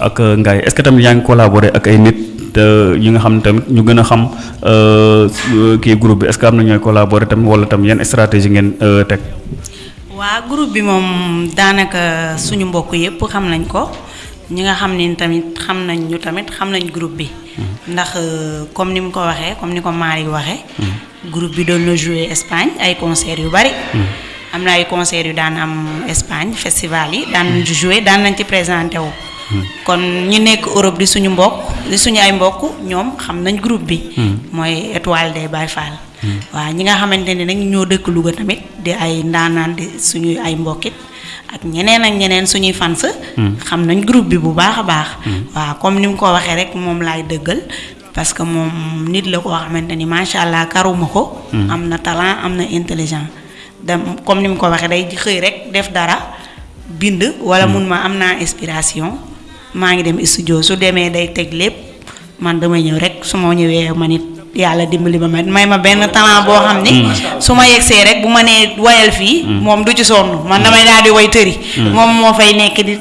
S5: ak
S1: euh, Ngaye est-ce que tamit yaa ngi collaborer ak ay nit te ñi nga xam tamit ñu gën a xam euh, kii groupe bi est-ce que am na ñooy collaborer tamit wala tam yan stratégie ngeen euh, teg.
S6: waa groupe bi moom daanaka suñu mbokk yépp xam nañ ko ñi nga xam ne tamit xam nañ ñu tamit xam nañ groupe bi. Mm-hmm. ndax comme ni mu ko waxee comme ni ko Malick waxee. Mm-hmm. groupe bi doon na jouer Espagne ay concert yu bari hmm. am na ay concert yu daan am Espagne festival yi daan nañ ci jouer daan nañ ci présenté wu hmm. kon ñu nekk Europe di suñu mbokk di suñu ay mbokk ñoom xam nañ groupe bi hmm. mooy étoile des Baye Fall waaw ñi nga xamante ne nag ñoo dëkk Louga tamit di ay ndaanaan di suñuy ay mbokkit ak ñeneen ak ñeneen suñuy fans xam nañ groupe bi bu baax a baax waaw comme ni mu ko waxee rek moom laay dëggal parce que moom nit la koo xamante ni macha allah karuma ko. Hmm. am na talent am na intelligent. da comme ni mu ko waxee day xëy rek def dara bind. wala hmm. mun ma am naa inspiration. maa ngi dem studio su demee day teg lépp man damay ñëw rek su ma ñëwee ma nit yàlla dimbali ma may ma benn talent boo xam ni. Hmm. su ma yegsee rek bu ma nee wayal fii. moom du ci sonn man damay daal di way tëri. moom moo fay nekk di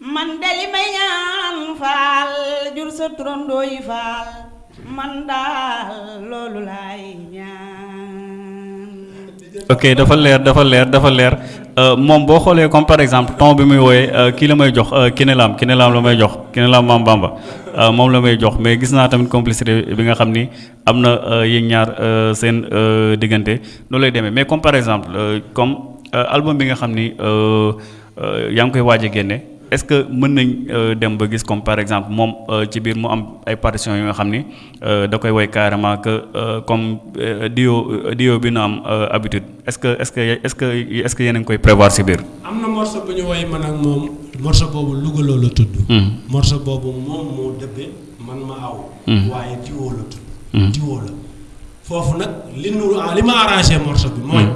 S6: Man de li may ñaan Faal jur sa turandoo yi Faal man daal loolu laay ñaan.
S1: ok dafa leer dafa leer dafa leer euh, moom boo xoolee comme par exemple ton bi muy wooyee euh, kii la may jox euh, Kiné Lam Kiné Lam la may jox Kiné Lam Maam Bamba moom la may jox mais gis naa tamit complicité bi nga xam ni am na yéen ñaar seen diggante loolu lay demee mais comme par exemple comme album bi nga xam ni. Euh, yaa ngi koy waaj a génne est-ce que mën nañ euh, dem ba gis comme par exemple moom euh, ci biir mu am ay partitions yi nga xam ni da koy woy carrément que comme duo duo bi na am habitude est-ce que est-ce que est-ce que est-ce que yéen a ngi koy prévoir si biir.
S5: am na morceau bu ñu woy man ak moom morceau boobu Louga loo la tudd. Hmm. morceau boobu moom moo dëbbee man ma aw.
S1: Hmm.
S5: waaye duo la tudd.
S1: Hmm.
S5: duo la foofu nag li nu li ma arrangé morceau bi mooy.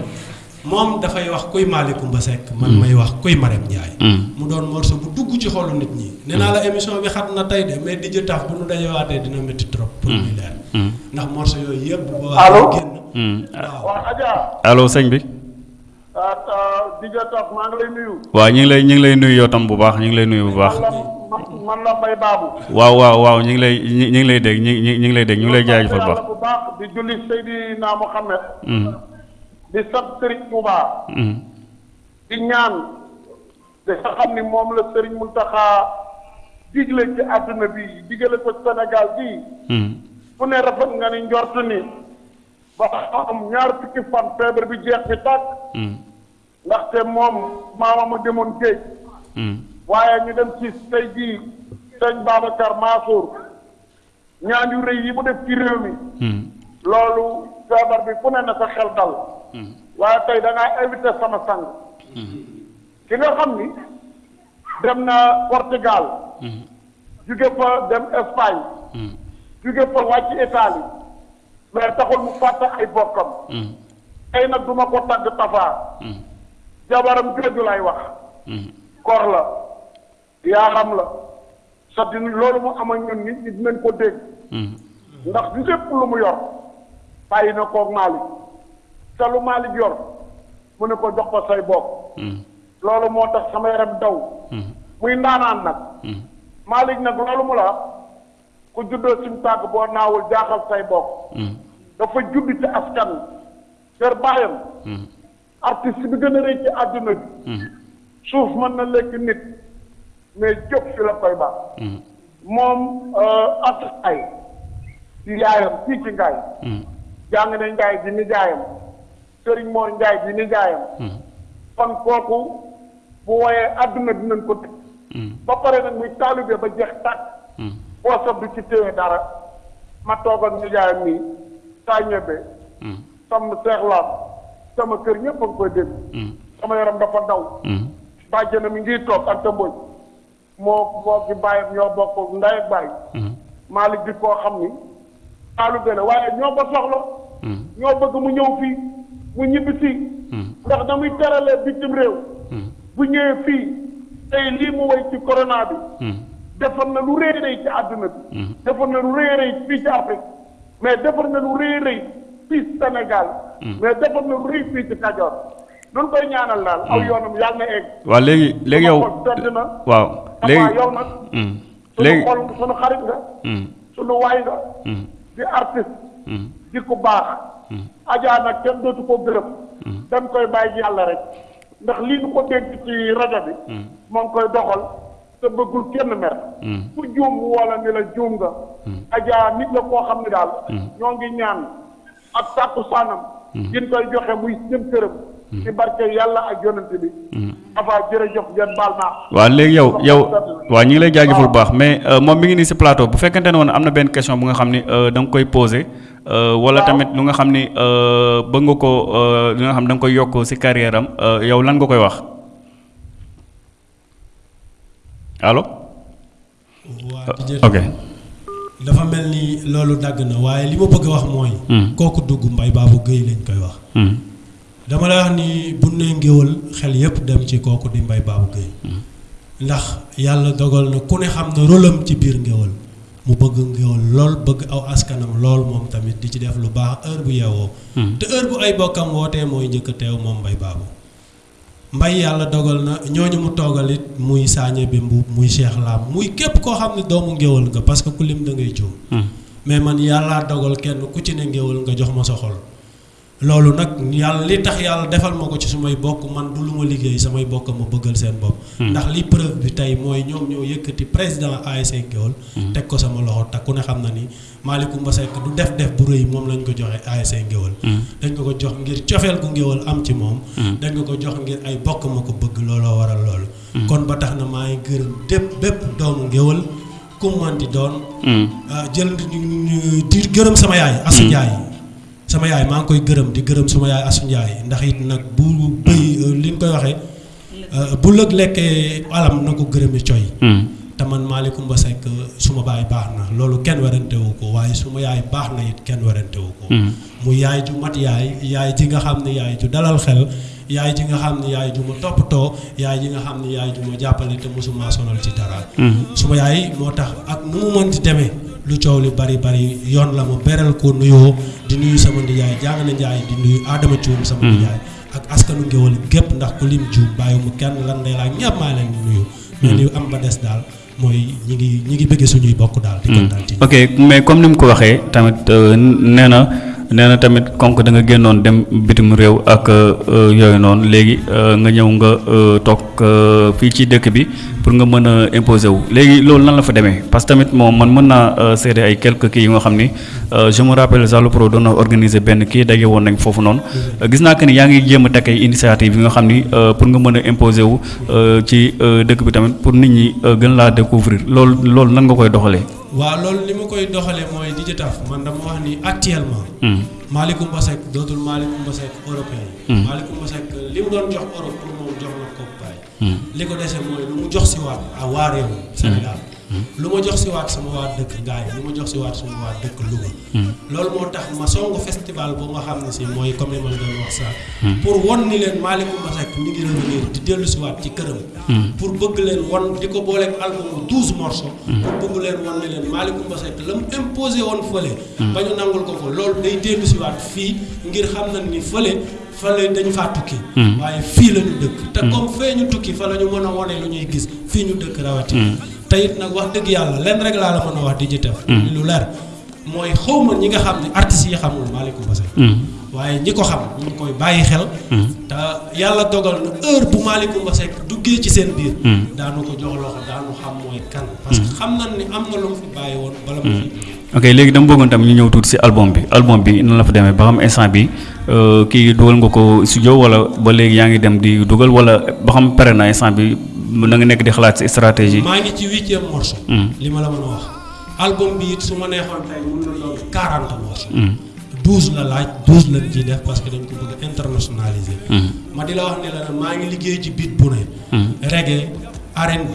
S5: moom dafay wax kuy Mali Kumba Seck man mm. may wax kuy Marème Ndiaye mm. mu doon morceau bu dugg ci xolu nit ñi nee naa la mm. émission bi xat na tey de mais di jëtaaf bu nu dajewaatee dina métti trop pour muy leer ndax morceau yooyu yëpp bu
S9: allo
S5: génn
S9: waaw Adja
S1: allo sëñ bi
S9: ah, ah, di jëtaaf maa ngi lay nuyu
S1: waaw ñu ngi lay ñu ngi lay nuyu yow tam bu baax ñu ngi lay nuyu bu baax
S9: man la Mbaye Babou.
S1: waaw waaw waaw ñu ngi lay ñu ngi lay dégg ñu ngi ñu ngi lay dégg ñu ngi lay jaajëfal bu baax.
S9: di julli Seydina Mohamed. di sant Serigne Touba.
S1: Mm-hmm.
S9: di ñaan li nga xam ni moom la Serigne Mountakha digle ci àdduna bi digale ko Sénégal bii.
S1: Mm-hmm.
S9: fu ne rafet nga ni njort ni ba am ñaar fukki fan feebar bi jeex bi tàkk.
S1: Mm-hmm.
S9: ndaxte moom maamam a demoon géej. waaye ñu dem ci tey jii sëñ Babacar Mansour. ñaan yu rëy yi mu def ci réew mi loolu feebar bi ku ne na sa xel dal waaye tey da ngaa invité sama sang ki nga xam ni dem na Portugal jóge fa dem Espagne jóge fa wàcc Italie mais taxul mu fàtte ay bokkam tey nag du ma ko tagg tafaa jabaram jooju lay wax koor la Yaaram la. Sa di loolu mu am ak ñun nit ñi dinañ ko dégg. Ndax lépp lu mu yor bàyyi na koog Maalik. Te lu Maalik yor mu ne ko jox ko say bokk. Loolu moo tax sama yaram daw. Muy ndaanaan nag. Maalik nag loolu mu la wax ku juddoo cim tàgg boo naawul jaaxal say bokk. Dafa judd ci askan yor baayam. artiste bi gën a rëy ci àdduna bi mm-hmm. suuf mën na lekk nit mais jóg fi la koy baax mm-hmm. moom euh, at ay ci yaayam fii ci ngaay mm-hmm. jàng na njaay di nijaayam sëriñ moor njaay di nijaayam kon kooku bu woyee àdduna dinañ ko tëj ba pare nag muy taalibe ba jeex tàkk boo sob du ci téye dara ma toogal nijaayam nii saa ñebe Sàmm seex laa sama kër ñëpp a ngi koy dégg. sama yaram dafa daw. bàjjanam mi ngi toog Anta Mbodj moo moo fi bàyyam ñoo bokk ndey ak bàyyi. Malick di koo xam ni xaalu benn waaye ñoo ko soxla. ñoo bëgg mu ñëw fii mu ñibbi si. ndax na muy teralee bitim réew. bu ñëwee fii tey lii mu woy ci corona bi. defar na lu rëy rëy ci àdduna bi. defar na lu rëy rëy fii ci Afrique. mais defar na lu rëy rëy fii Sénégal. Hmm. mais defar na lu rëy fii ci Kajoor. duñ koy ñaanal daal. aw hmm. yoonam yàlla na egg.
S1: waaw léegi léegi yow waaw léegi
S9: yow nag.
S1: Hmm. léegi sunu
S9: xol sunu xarit nga. sunu waay nga. di artiste. di ku baax. Adja nag kenn dootu ko gërëm. dañ koy bàyyi yàlla rek. ndax lii ñu ko dégg ci rajo bi. moo ngi koy doxal. te bëggul kenn mer ku juum mu wala ni la juum nga ajaa nit la koo xam ne daal ñoo ngi ñaan ak tàkku saanam gin koy joxe muy jëm këram ci barke yàlla ak yonante bi afa jërëjëf ngeen baal naa
S1: waaw léegi yow yow waaw ñu ngi lay jaajëfal bu baax mais euh, moom mi ngi nii si plateau bu fekkente ne woon am na benn question bu nga xam ni euh, da nga koy posé euh, wala Waaw. tamit lu nga xam ni euh, bëgg nga ko euh, lu nga xam da nga koy yokk si carrière am euh, yow lan nga koy wax allo. ok.
S5: dafa mel ni loolu dagg na waaye li ma bëgg a wax mooy. Hmm. kooku dugg mbay baabu géey lañ koy wax. Hmm. dama lay wax ni bu ne ngéwal xel yépp dem ci kooku di mbay baabu géey hmm. ndax yàlla dogal na ku ne xam na rôlam ci biir ngéwal mu bëgg ngéwal lool bëgg aw askanam lool moom tamit di ci def lu baax heure bu yeewoo. te heure bu ay bokkam wootee mooy njëkk teew moom mbay baabu. Mbay Yàlla dogal na ñooñu mu toogal it muy Saa Ñebbe Mbuub muy Cheikh Lam muy képp koo xam ne doomu ngéwal nga parce que ku lim da ngay juum mais man yàllaa dogal kenn ku ci ne ngéwal nga jox ma sa xol loolu nag yàlla li tax yàlla defal ma ko ci sumay bokk man du lu ma liggéey samay bokk ma bëggal seen bopp ndax li preuve bi tey mooy ñoom ñoo yëkkati président ASC Ngéwal teg ko sama loxo te ku ne xam na ni Malick Coumba Seck du def def bu rëy moom lañ ko joxe ASC Ngéwal dañ ko ko jox ngir cofeel gu Ngéwal am ci moom dañ ko ko jox ngir ay bokk ma ko bëgg looloo waral loolu kon ba tax na maa ngi gërëm dépp bépp doomu Ngéwal ku mu man di doon ah, jël di gërëm sama yaay Asu Njaay sama yaay maa ngi koy gërëm di gërëm sama yaay Asu Njaay ndax it nag bu bëy li ñu koy waxee Euh, bu lëg lekkee alam na ko gërëmi coy hmm. te man Malick Coumba Seck su ma baay baax na loolu kenn werante wu ko waaye su ma yaay baax na it kenn werante wu ko hmm. mu yaay ju mat yaay yaay ji nga xam ne yaay ju dalal xel yaay ji nga xam ne yaay ju ma toppatoo yaay ji nga xam ne yaay ju ma jàppale te mosuma sonal ci dara hmm. su ma yaay moo tax ak nu mu mënti demee lu coow li bari bari yoon la ma beral ko nuyoo di nuyu sama nijaay jàng na njaay di nuyu Adama Thioune sama nijaay ak askanu géwal gépp ndax ku lim juum bàyyi mu kenn lan day laa ñëpp maa leen nuyu mais li am ba des daal mooy ñi ngi ñi ngi bëggee suñuy bokk daal di kontaan ci
S1: ok mais comme ni mu ko waxee tamit euh, nee na nee na tamit comme que da nga génnoon dem bitim réew ak euh, yooyu noonu léegi euh, nga ñëw nga euh, toog euh, fii ci dëkk bi pour nga mën a imposer wu léegi loolu nan la fa demee parce que tamit moom man mën naa euh, seede ay quelques kii yu nga xam ni Euh, je me rappelle Zalo Pro doon na organiser benn kii daje woon nañ foofu noonu euh, gis naa que ni yaa ngi jéem a teg ay initiative yi nga xam ni euh, pour nga mën a imposer wu ci dëkk bi tamit pour nit ñi gën laa découvrir loolu loolu nan nga koy doxalee.
S5: waaw loolu li ma koy doxalee mooy di jëtaaf man dama wax ni actuellement. Hmm. Malick Coumba Seck dootul Malick Coumba Seck européen. Hmm. Malick Coumba Seck li mu doon jox Europe pour moom jox na ko Hmm. li ko dese mooy lu mu jox si waat a waa réew Sénégal. Hmm. lu ma jox si waat sama waa dëkk ngaay lu ma jox si waat sama waa dëkk Louga. Hmm. loolu moo tax ma songu festival boo nga xam ne si mooy comme li ma doon wax sax. pour won ni leen Malicoum Masek mi ngi revenir di dellu si waat ci këram. pour bëgg leen won di ko booleeg album douze morceaux. pour bëgg leen won ni leen Malicoum Masek la mu imposé woon fële. ba ñu nangul ko ko loolu day dellu si waat fii ngir xam na ni fële. fa la dañu faa tukki. Hmm. waaye fii la ñu dëkk. te hmm. comme fee ñu tukki fa la ñu mën a wone lu ñuy gis fii ñu dëkk rawatina. Hmm. te it nag wax dëgg yàlla lenn rek laa la mën a wax di jëtëf. lu leer mooy xaw ma ñi nga xam ne artistes yi xamul Malick Mbassé. waaye ñi ko xam ñu ngi koy bàyyi xel. te yàlla dogal na heure bu Malick Mbassé duggee ci seen biir. daanu ko jox loxo daanu xam mooy kan. parce que xam nañ ni am na lu mu fi bàyyi woon bala mu fi.
S1: ok léegi dama bëggoon tam ñu ñëw tuuti si album bi album bi nan la fa demee ba xam instant bi euh, kii dugal nga ko studio wala ba léegi yaa ngi dem di dugal wala ba xam pare na instant bi na nga nekk di xalaat si stratégie.
S5: maa ngi ci huitième morceau. Hmm. li ma la mën a wax. album bi it su ma neexoon tey mën na doon quarante morceaux. Hmm. douze la laaj douze lañ ciy def parce que dañ ko bëgg a internationaliser. Hmm. ma di la wax ne la maa ngi liggéey ci beat bu ne. reggae R&B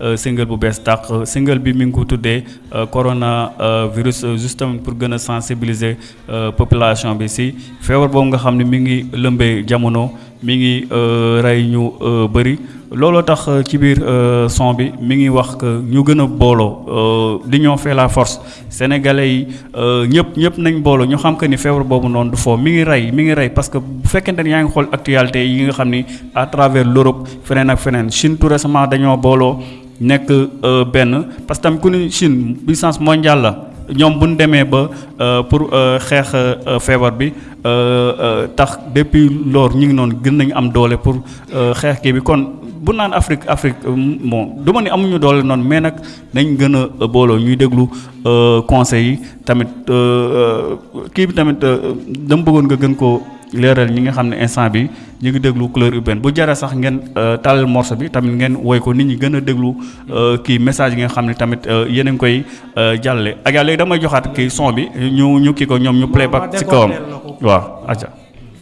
S1: Euh, single bu bees tàq single bi mi ngi ko tuddee euh, corona euh, virus justement pour gën a sensibiliser population bi si feebar boobu nga xam ne mi ngi lëmbee jamono mi ngi rey ñu bëri looloo tax ci biir son bi mi ngi wax que ñu gën a booloo l'union fait la force sénégalais yi euh, ñëpp ñëpp nañ booloo ñu xam que ni feebar boobu noonu du foo mi ngi rey mi ngi rey parce que bu fekkente ne yaa ngi xool actualité yi nga xam ni à travers l'Europe feneen ak feneen Chine tout récemment dañoo booloo nekk euh, benn parce que tam ku ni Chine puissance mondiale la ñoom bu ñu demee ba euh, pour euh, xeex euh, feebar bi tax depuis lors ñu ngi noonu gën nañu am doole pour xeex kii bi kon bu naan Afrique Afrique bon du ma ni amuñu doole noonu mais nag nañ gën a booloo ñuy déglu conseils yi tamit kii bi tamit dama bëggoon nga gën koo leeral ñi nga xam ne instant bi ñu ngi déglu couleur urbaine bu jara sax ngeen tàllal morceau bi tamit ngeen woy ko nit ñi gën a déglu kii message yi nga xam ne tamit yéen a ngi koy jàllale ak léegi damay joxaat kii son bi ñu ñu kii ko ñoom ñu playback ci kawam waaw aja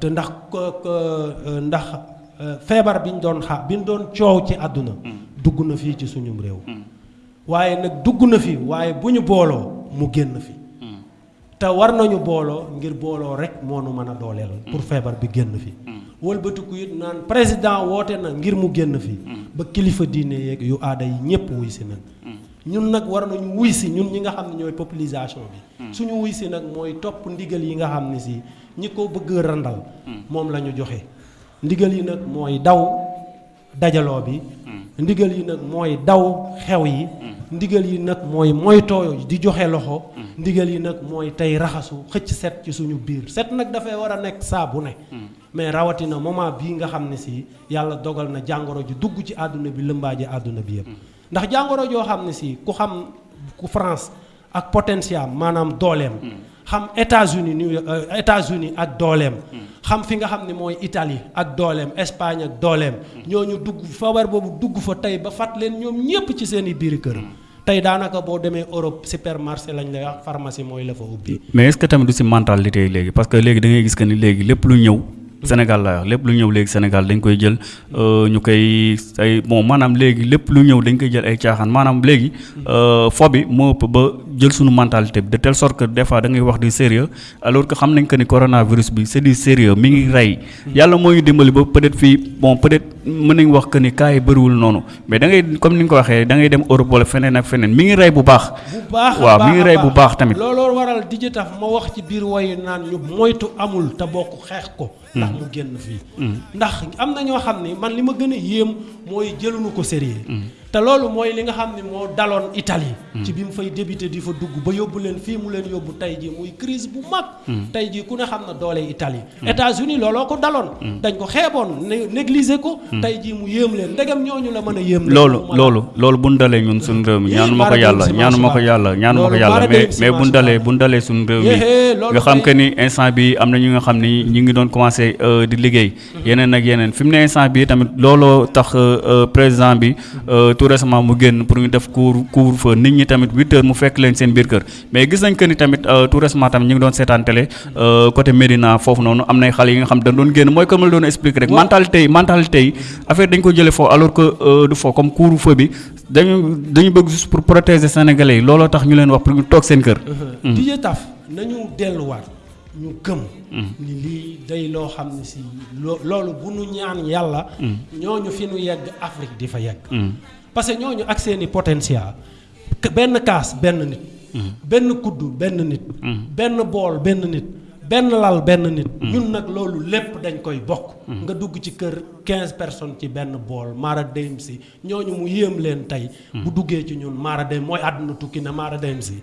S5: te ndax ndax feebar bi ñu doon xaar bi ñu doon coow ci àdduna dugg na fii ci suñum réew waaye nag dugg na fi waaye bu ñu booloo mu génn fi te war nañu booloo ngir booloo rek moo nu mën a dooleel pour feebar bi génn fi wëlbatiku it naan président woote na ngir mu génn fi ba kilifa diine yeeg yu aada yi ñëpp wuy si nag ñun nag war nañu wuy si ñun ñi nga xam ne ñooy populisation bi suñu wuy si nag mooy topp ndigal yi nga xam ne si ñi ko bëgg a randal moom la ñu joxe ndigal yi nag mooy daw dajaloo bi ndigal yi nag mooy daw xew yi ndigal yi nag mooy moytoo di joxe loxo ndigal yi nag mooy tey raxasu xëcc set ci suñu biir set nag dafay war a nekk saa bu ne mais rawatina moment bii nga xam ne si yàlla dogal na jàngoro ji dugg ci àdduna bi lëmbaaje àdduna bi yëpp ndax jàngoro joo xam ne si ku xam ku France ak potentiel maanaam dooleem. Hmm. xam États-Unis New euh, États-Unis ak dooleem. Hmm. xam fi nga xam ne mooy Italie ak dooleem Espagne ak dooleem. Hmm. ñoo ñu dugg feebar boobu dugg fa tey ba fat leen ñoom ñépp ci seen i biir kër. tey daanaka boo demee Europe supermarché lañ lay wax pharmacie mooy la fa ubbi.
S1: mais est-ce que tamit du si mentalité yi léegi parce que léegi da ngay gis que ni léegi lépp lu ñëw. Sénégal laa wax lépp lu ñëw léegi Sénégal dañ koy jël Euh, ñu koy ay bon maanaam léegi lépp lu ñëw dañ koy jël ay caaxaan maanaam léegi euh, fo bi moo ëpp ba jël suñu mentalité bi de telle sorte que des fois da ngay wax du sérieux alors que xam nañ que ni coronavirus bi c'est du sérieux mi ngi rey yàlla moo ñu dimbali ba peut-être fii bon peut-être mën nañ wax que ni cas yi bëriwul noonu mais da ngay comme ni nga ko waxee da ngay dem Europe wala feneen ak feneen mi ngi rey bu baax.
S5: bu baax
S1: waaw mi ngi rey bu baax tamit.
S5: looloo waral dijitax ma wax ci biir wayu naan ñu moytu amul te bokk xeex ko. ndax mu génn fii ndax am na ñoo xam ne man li ma gën a yéem mooy jëluñu ko sérieux te loolu mooy li nga xam ne moo daloon Italie ci bi mu fay débuté di fa dugg ba yóbbu leen fii mu leen yóbbu tey ji muy crise bu mag tey ji ku ne xam na doole Italie États-Unis looloo ko daloon dañ ko xeeboon né- négliger ko Hmm. tey jii mu yéem leen ndegam ñooñu la mën a yéem.
S1: loolu loolu loolu bu ñu dalee ñun suñu réew mi ñaanu ma ko yàlla ñaanu ma ko yàlla ñaanu ma ko yàlla mais mais bu ñu dalee bu ñu dalee suñu réew mi nga xam que ni instant bi am na ñu nga xam ni ñu ngi doon commencé euh, di liggéey hmm. yeneen ak yeneen fi mu ne instant bi tamit looloo tax euh, euh, président bi tout récemment mu génn pour ñu def couvre couvre feu nit ñi tamit huit mu fekk leen seen biir kër mais gis nañ que ni tamit euh, tout récemment tamit ñu ngi doon seetaan télé euh, côté Médina foofu noonu am nay xale yi nga xam dañ doon génn mooy comme la doon expliquer rek mentalité yi mentalité yi affaire dañ ko jëlee foofu alors que euh, du foofu comme couvre-feu bi dañu dañu bëgg juste pour protéger sénégalais yi looloo tax ñu leen wax pour ñu toog seen kër. Mhm.
S5: DJ Taf nañu delluwaat ñu gëm. Mhm. ni lii day loo xam ne si loolu bu nu ñaan yàlla. Mhm. ñooñu fi nu yegg Afrique di fa yegg. parce que ñooñu ak seeni potentiel. benn kaas benn nit mm-hmm. benn kuddu benn nit mm-hmm. benn bool benn nit benn lal benn nit mm-hmm. ñun nag loolu lépp dañ koy bokk nga dugg ci kër quinze personnes ci benn bool maara dem si ñooñu mu yéem leen tey bu duggee ci ñun maara dem mooy àdduna tukki na maara dem si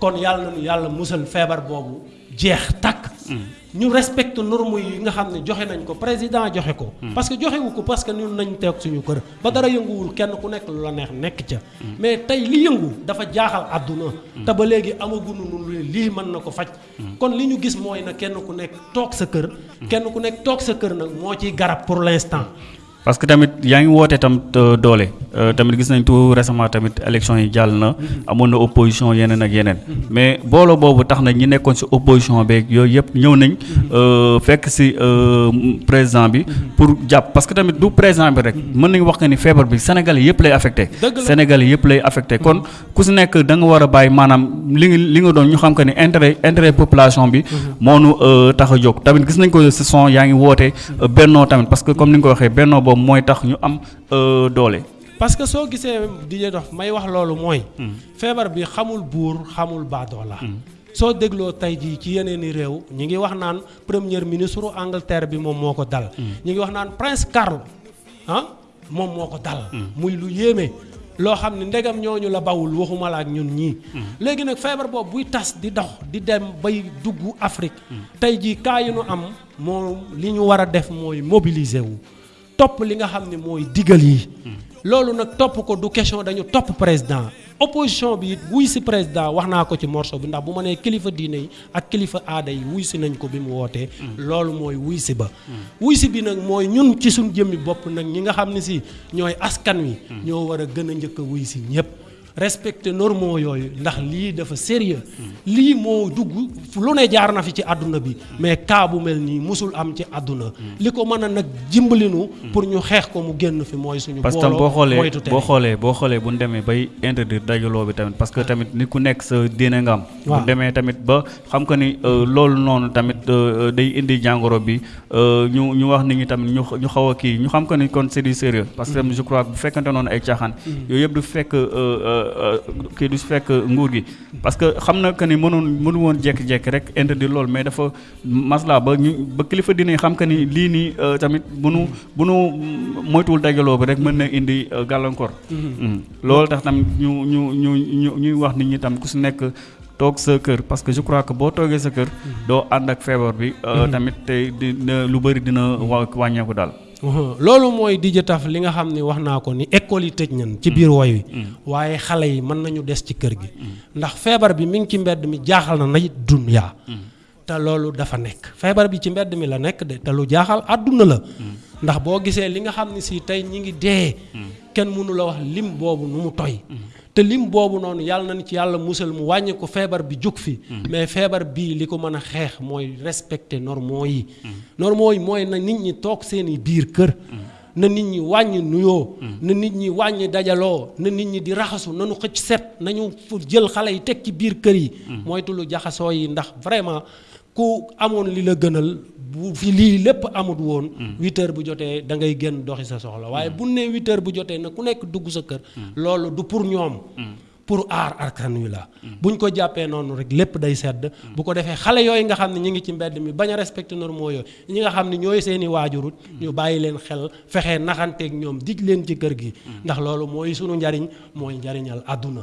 S5: kon yàlla nañu yàlla musal feebar boobu jeex tàkk. Mm. ñu respecte norme yi nga xam ne joxe nañ ko président joxe ko. Mm. parce que joxe wu ko parce que ñun nañ toog suñu kër. ba dara yënguwul kenn ku nekk lu la neex nekk ca. Mm. mais tey li yëngu dafa jaaxal àdduna. te ba léegi amaguñu lu lii mën na ko faj. kon li ñu gis mooy na kenn ku nekk toog sa kër. kenn ku nekk toog sa kër nag moo ciy garab pour l'instant.
S1: parce que tamit yaa ngi woote tam euh, doole euh, tamit gis nañ tout récemment tamit élection yi jàll na mm-hmm. amoon na opposition yeneen ak yeneen mm-hmm. mais booloo boobu tax na ñi nekkoon si opposition beeg yooyu yëpp ñëw nañ mm-hmm. euh, fekk si président bi pour jàpp parce que tamit du président bi rek mën nañ wax que ni feebar bi Sénégalais yëpp lay affecté Sénégalais yëpp lay affecté kon ku si nekk da nga war a bàyyi maanaam li nga li nga doon ñu xam que ne intérêt intérêt population bi. Mhm. moo nu euh, tax a jóg tamit gis nañ ko si son yaa ngi woote euh, bennoo tamit parce que comme ni nga ko waxee bennoo boobu mooy tax ñu am euh, doole.
S5: parce que soo gisee di ñu dox may wax loolu mooy. Mhm. feebar bi xamul buur xamul baadoola. Mhm. soo dégloo tey jii ci yeneen i réew ñu ngi wax naan premier ministre Angleterre bi moom moo ko dal. ñu ngi wax naan prince Carl ah. moom moo ko dal. Hmm. muy lu yéeme. loo xam ne ndegam ñooñu la bawul waxuma la ak ñun ñii. Hmm. léegi nag feebar boobu buy tas di dox di dem bay dugg Afrique. Hmm. tey jii kaa yu nu am moom li ñu war a def mooy mobiliser wu topp li nga xam ne mooy digal yi. loolu nag topp ko du question dañu topp président. opposition bi it wuy si président wax naa ko ci morceau bi ndax bu ma nee kilifa diine yi ak kilifa aada yi wuy si nañ ko bi mu wootee. Mm. loolu mooy wuy si ba. Mm. wuy si bi nag mooy ñun ci suñ jëmmi bopp nag ñi nga xam ne si ñooy askan wi. Mm. ñoo war a gën a njëkk a wuy si ñëpp. respecter normaux yooyu ndax lii dafa sérieux lii moo dugg lu ne jaar na fi ci àdduna bi mais cas bu mel nii musul am ci àdduna. Hmm. li ko mën a nag jimbalinu hmm. pour ñu xeex ko mu génn fi mooy suñu.
S1: parce que boo xoolee boo xoolee boo xoolee bu ñu demee bay interdire dajaloo bi tamit parce que tamit nit ku nekk sa diine nga am. bu demee tamit ba xam que ni euh, loolu noonu tamit euh, euh, day indi jàngoro bi ñu ñu wax nit ñi tamit ñu ñu xaw a kii ñu xam que ni kon c'est du sérieux parce que hmm. je crois bu fekkante noonu ay caaxaan. yooyu yëpp du fekk kii du fekk nguur gi. parce que xam na que ni mënoon mënu woon jékki-jékki rek interdire loolu mais dafa masla ba ñu ba kilifa dinañ xam que ni lii nii euh, tamit bu nu bu nu moytuwul dajaloo bi rek mën na indi euh, gàllankoor. Mm-hmm. Mm-hmm. loolu tax tam ñu ñu ñu ñu ñuy wax nit ñi tam ku si nekk. toog sa kër parce que je crois que boo toogee sa kër mm-hmm. doo ànd ak feebar bi euh, tamit tey di lu bëri dina wàññeeku daal
S5: Uh-huh. loolu mooy di jëtaf li nga xam ni wax naa ko ni école yi tëj nañ ci biir mm. woy wi mm. waaye xale yi mën nañu des ci kër gi mm. ndax feebar bi mi ngi ci mbedd mi jaaxal na nay dunyaa te loolu dafa nekk feebar bi ci mbedd mi la nekk de te lu jaaxal àdduna la ndax boo gisee li nga xam ne si tey ñi ngi dee kenn mënu la wax lim boobu nu mu toy te lim boobu noonu yàlla nañ ci yàlla musal mu wàññi ko feebar bi jóg fi mm-hmm. mais feebar bii li ko mën a xeex mooy respecter normaux yi mm-hmm. normaux yi mooy na nit ñi toog seeni biir kër mm-hmm. na nit ñi wàññi nuyoo na nit ñi wàññi dajaloo na nit ñi di raxasu nañu xëcc set nañu jël xale yi teg ci biir kër yi moytu lu jaxasoo yi ndax vraiment ku amoon li la gënal bu fi lii lépp amut woon. Mm. huit bu jotee da ngay génn doxi sa soxla waaye mm. bu ne huit bu jotee na ku nekk dugg sa kër. Mm. loolu du pour ñoom. pour aar arkan wi la buñ ko jàppee noonu rek lépp day sedd bu ko defee xale yooyu nga xam ne ñi ngi ci mbedd mi bañ a respecté normaux yooyu ñi nga xam ne ñooy seeni waajurut ñu bàyyi leen xel fexe naxanteeg ñoom dig leen ci kër gi ndax loolu mooy sunu njariñ mooy njariñal àdduna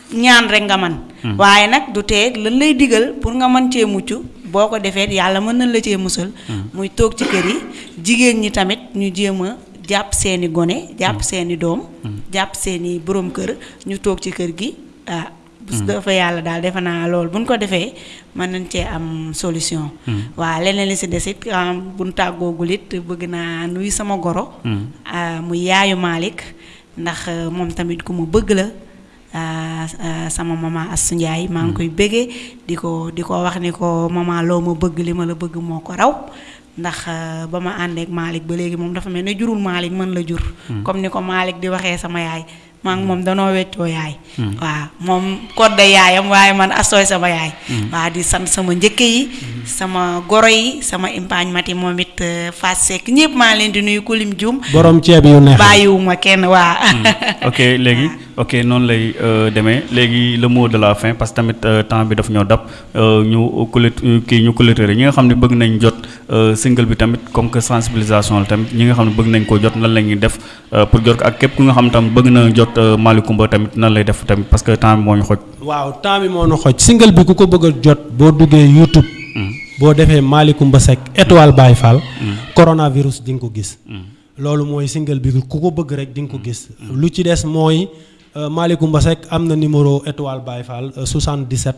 S6: ñaan rek nga man hmm. waaye nag du tee lan lay digal pour nga mën cee mucc boo ko defee yàlla mën nañ la cee musal hmm. muy toog ci kër yi jigéen ñi tamit ñu jéem a jàpp seeni gone jàpp hmm. seeni doom jàpp seeni borom kër ñu toog ci kër gi ah bu dafa yàlla daal defe naa loolu buñ ko defee mën nañ cee am solution waa leneen li si des it ah, buñ tàggoogul it bëgg naa nuyu sama goro ah, mu yaayu Malick ndax euh, moom tamit ku ma bëgg la euh, euh, sama maman Astou Ndiaye maa ngi koy bëggee di ko di ko wax ni ko maman loo ma bëgg li ma la bëgg moo ko raw ndax ba ma àndeek Malick ba léegi moom dafa mel ne jurul Malick man la jur hmm. comme ni ko Malick di waxee sama yaay maa ngi moom danoo weccoo yaay waaw moom kodda yaayam waaye man asooy sama yaay waaw di sant sama njëkke yi sama goro yi sama impaañ mati moom it euh, Fass Seck ñëpp maa ngi leen di nuyu kulim juum
S5: borom ceeb yu neex
S6: bàyyiwuma kenn waa
S1: ok léegi ok noonu lay euh, demee léegi le mot de la fin parce que tamit euh, temps bi daf ñoo dab euh, ñu colet kii ñu coletéré ñi nga xam ne bëgg nañ jot euh, single bi tamit comme que sensibilisation la tamit ñi nga xam ne bëgg nañ koo jot lan la ñuy def Euh, pour jot ak képp ku nga xam tam bëgg na jot euh, Mali Kumba tamit nan lay def tamit parce que temps bi moo ñu xoj.
S5: waaw temps bi moo ñu xoj single bi ku ko bëgg a jot boo duggee YouTube. Hmm. boo defee Mali Kumba Seck étoile hmm. Baye Fall. Hmm. coronavirus di nga ko gis. loolu mooy single bi ku ko bëgg rek di nga ko gis. lu ci des mooy euh, Mali Kumba Seck am na numéro étoile Baye Fall 77.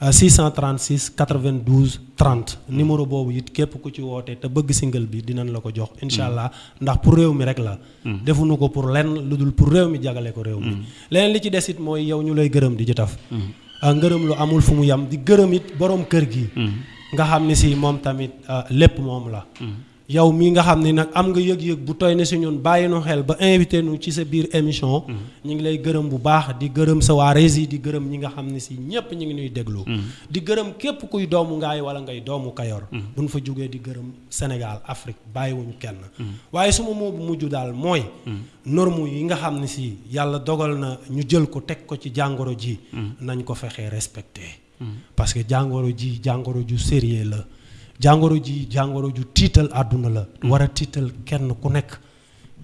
S5: 636 92 30 numéro boobu it képp ku ci woote te bëgg single bi dinañ la ko jox incha allah ndax pour réew mi rek la defuñu ko pour lenn lu dul pour réew mi jagale ko réew mi leneen li ci des it mooy yow ñu lay gërëm di ci taf ah, ngërëm lu amul fu mu yam di gërëm it borom kër gi nga xam ne si moom tamit ah, lépp moom la yow mii nga xam ni nag am nga yëg-yëg bu toy ne si ñun bàyyi nu xel ba invité nu ci sa biir émission. Mhm. ñu ngi lay gërëm bu baax di gërëm sa waa Rési di gërëm ñi nga xam ne si ñëpp ñu ngi nuy déglu. Mhm. di gërëm képp kuy doomu ngaay wala ngay doomu Kayor. Mhm. bu nu fa jógee di gërëm Sénégal Afrique bàyyiwuñu kenn. waaye suma moo bu mujj daal mooy. norme yi nga xam ne si yàlla dogal na ñu jël ko teg ko ci jàngoro ji. nañ ko fexee respecté. Hmm. parce que jàngoro ji jàngoro ju sérieux la jàngoro ji jàngoro ju tiital àdduna la. Hmm. war a tiital kenn ku nekk.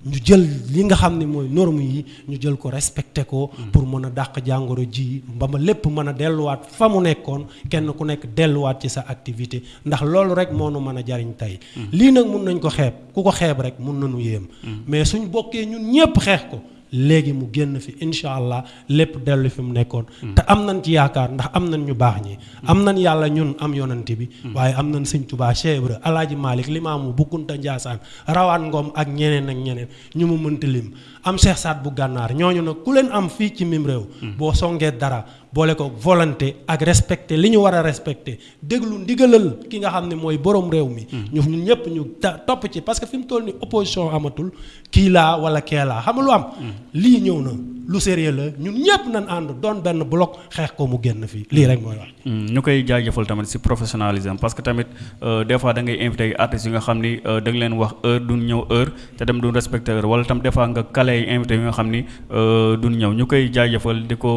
S5: ñu jël li nga xam ne mooy norme yi ñu jël ko respecté ko. Hmm. pour mën a dàq jàngoro ji ba ma lépp mën a delluwaat fa mu nekkoon kenn ku nekk delluwaat ci sa activité ndax loolu rek moo nu mën a jariñ tey. lii nag mun nañ ko xeeb ku ko xeeb rek mun nañu yéem. mais suñ bokkee ñun ñépp xeex ko. léegi mu génn fi incha allah lépp dellu fi mu nekkoon. Mm. te am nañ ci yaakaar ndax am nañ ñu baax ñi. Mm. am nañ yàlla ñun am yonante bi. Mm. waaye am nañ sëñ Tuubaa Cheikh Ibra Alaaji Malick Limaamu bu Kunta Njaasaan rawaan ngoom ak ñeneen ak ñeneen ñu mu mënti lim am Cheikh Saad bu gànnaar ñooñu nag ku leen am fii ci mim réew. boo songee dara boole ko volonté ak respecté li ñu war a respecté déglu ndigalal ki nga xam ne mooy borom réew mi. Hmm. ñu ñun ñëpp ñu topp ci parce que fi mu toll ni opposition amatul kii laa wala kee laa xam lu am. Hmm. lii ñëw na lu sérieux la ñun ñëpp nañ ànd doon benn bloc xeex ko mu génn fii lii rek mooy wax. Hmm.
S1: ñu koy jaajëfal tamit si professionnalisme parce que tamit euh, des fois da ngay invité ay artistes yi nga xam ni euh, da nga leen wax heure duñ ñëw heure te dem duñ respecté heure wala tam des fois nga kale ay invité yi nga xam ni euh, duñ ñëw ñu koy jaajëfal di ko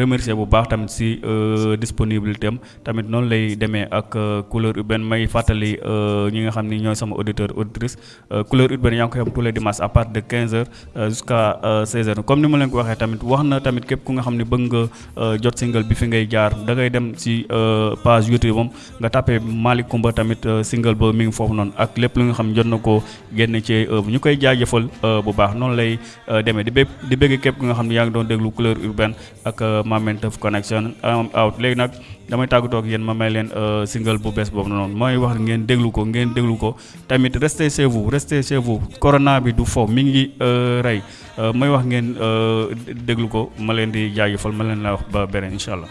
S1: remercier bu baax tamit si disponibilité am tamit noonu lay demee ak euh, couleur urbaine may fàttali euh, ñi nga xam ni ñooy sama auditeur auditrice euh, couleur urbaine yaa ngi koy am tous les dimanches à partir de 15 heures jusqu'à 16 heures comme ni ma leen ko waxee tamit wax na tamit képp ku nga xam ne bëgg nga jot single bi fi ngay jaar da ngay dem si page YouTube am nga tapé Malick Coumba tamit single ba mi ngi foofu noonu ak lépp lu nga xam jot na ko génne ci œuvre ñu koy jaajëfal bu baax noonu lay demee di bé di bëgg képp ku nga xam ne yaa ngi doon déglu couleur urbaine ak euh, Mamel Tëf Connection am um, out léegi nag damay tàggatoo ak yéen ma may leen euh, single bu bees boobu noonu mooy wax ngeen déglu ko ngeen déglu ko tamit restez chez vous restez chez vous corona bi du fo mi ngi euh, rey may wax ngeen déglu ko ma leen di jaajëfal ma leen la wax ba beneen incha allah.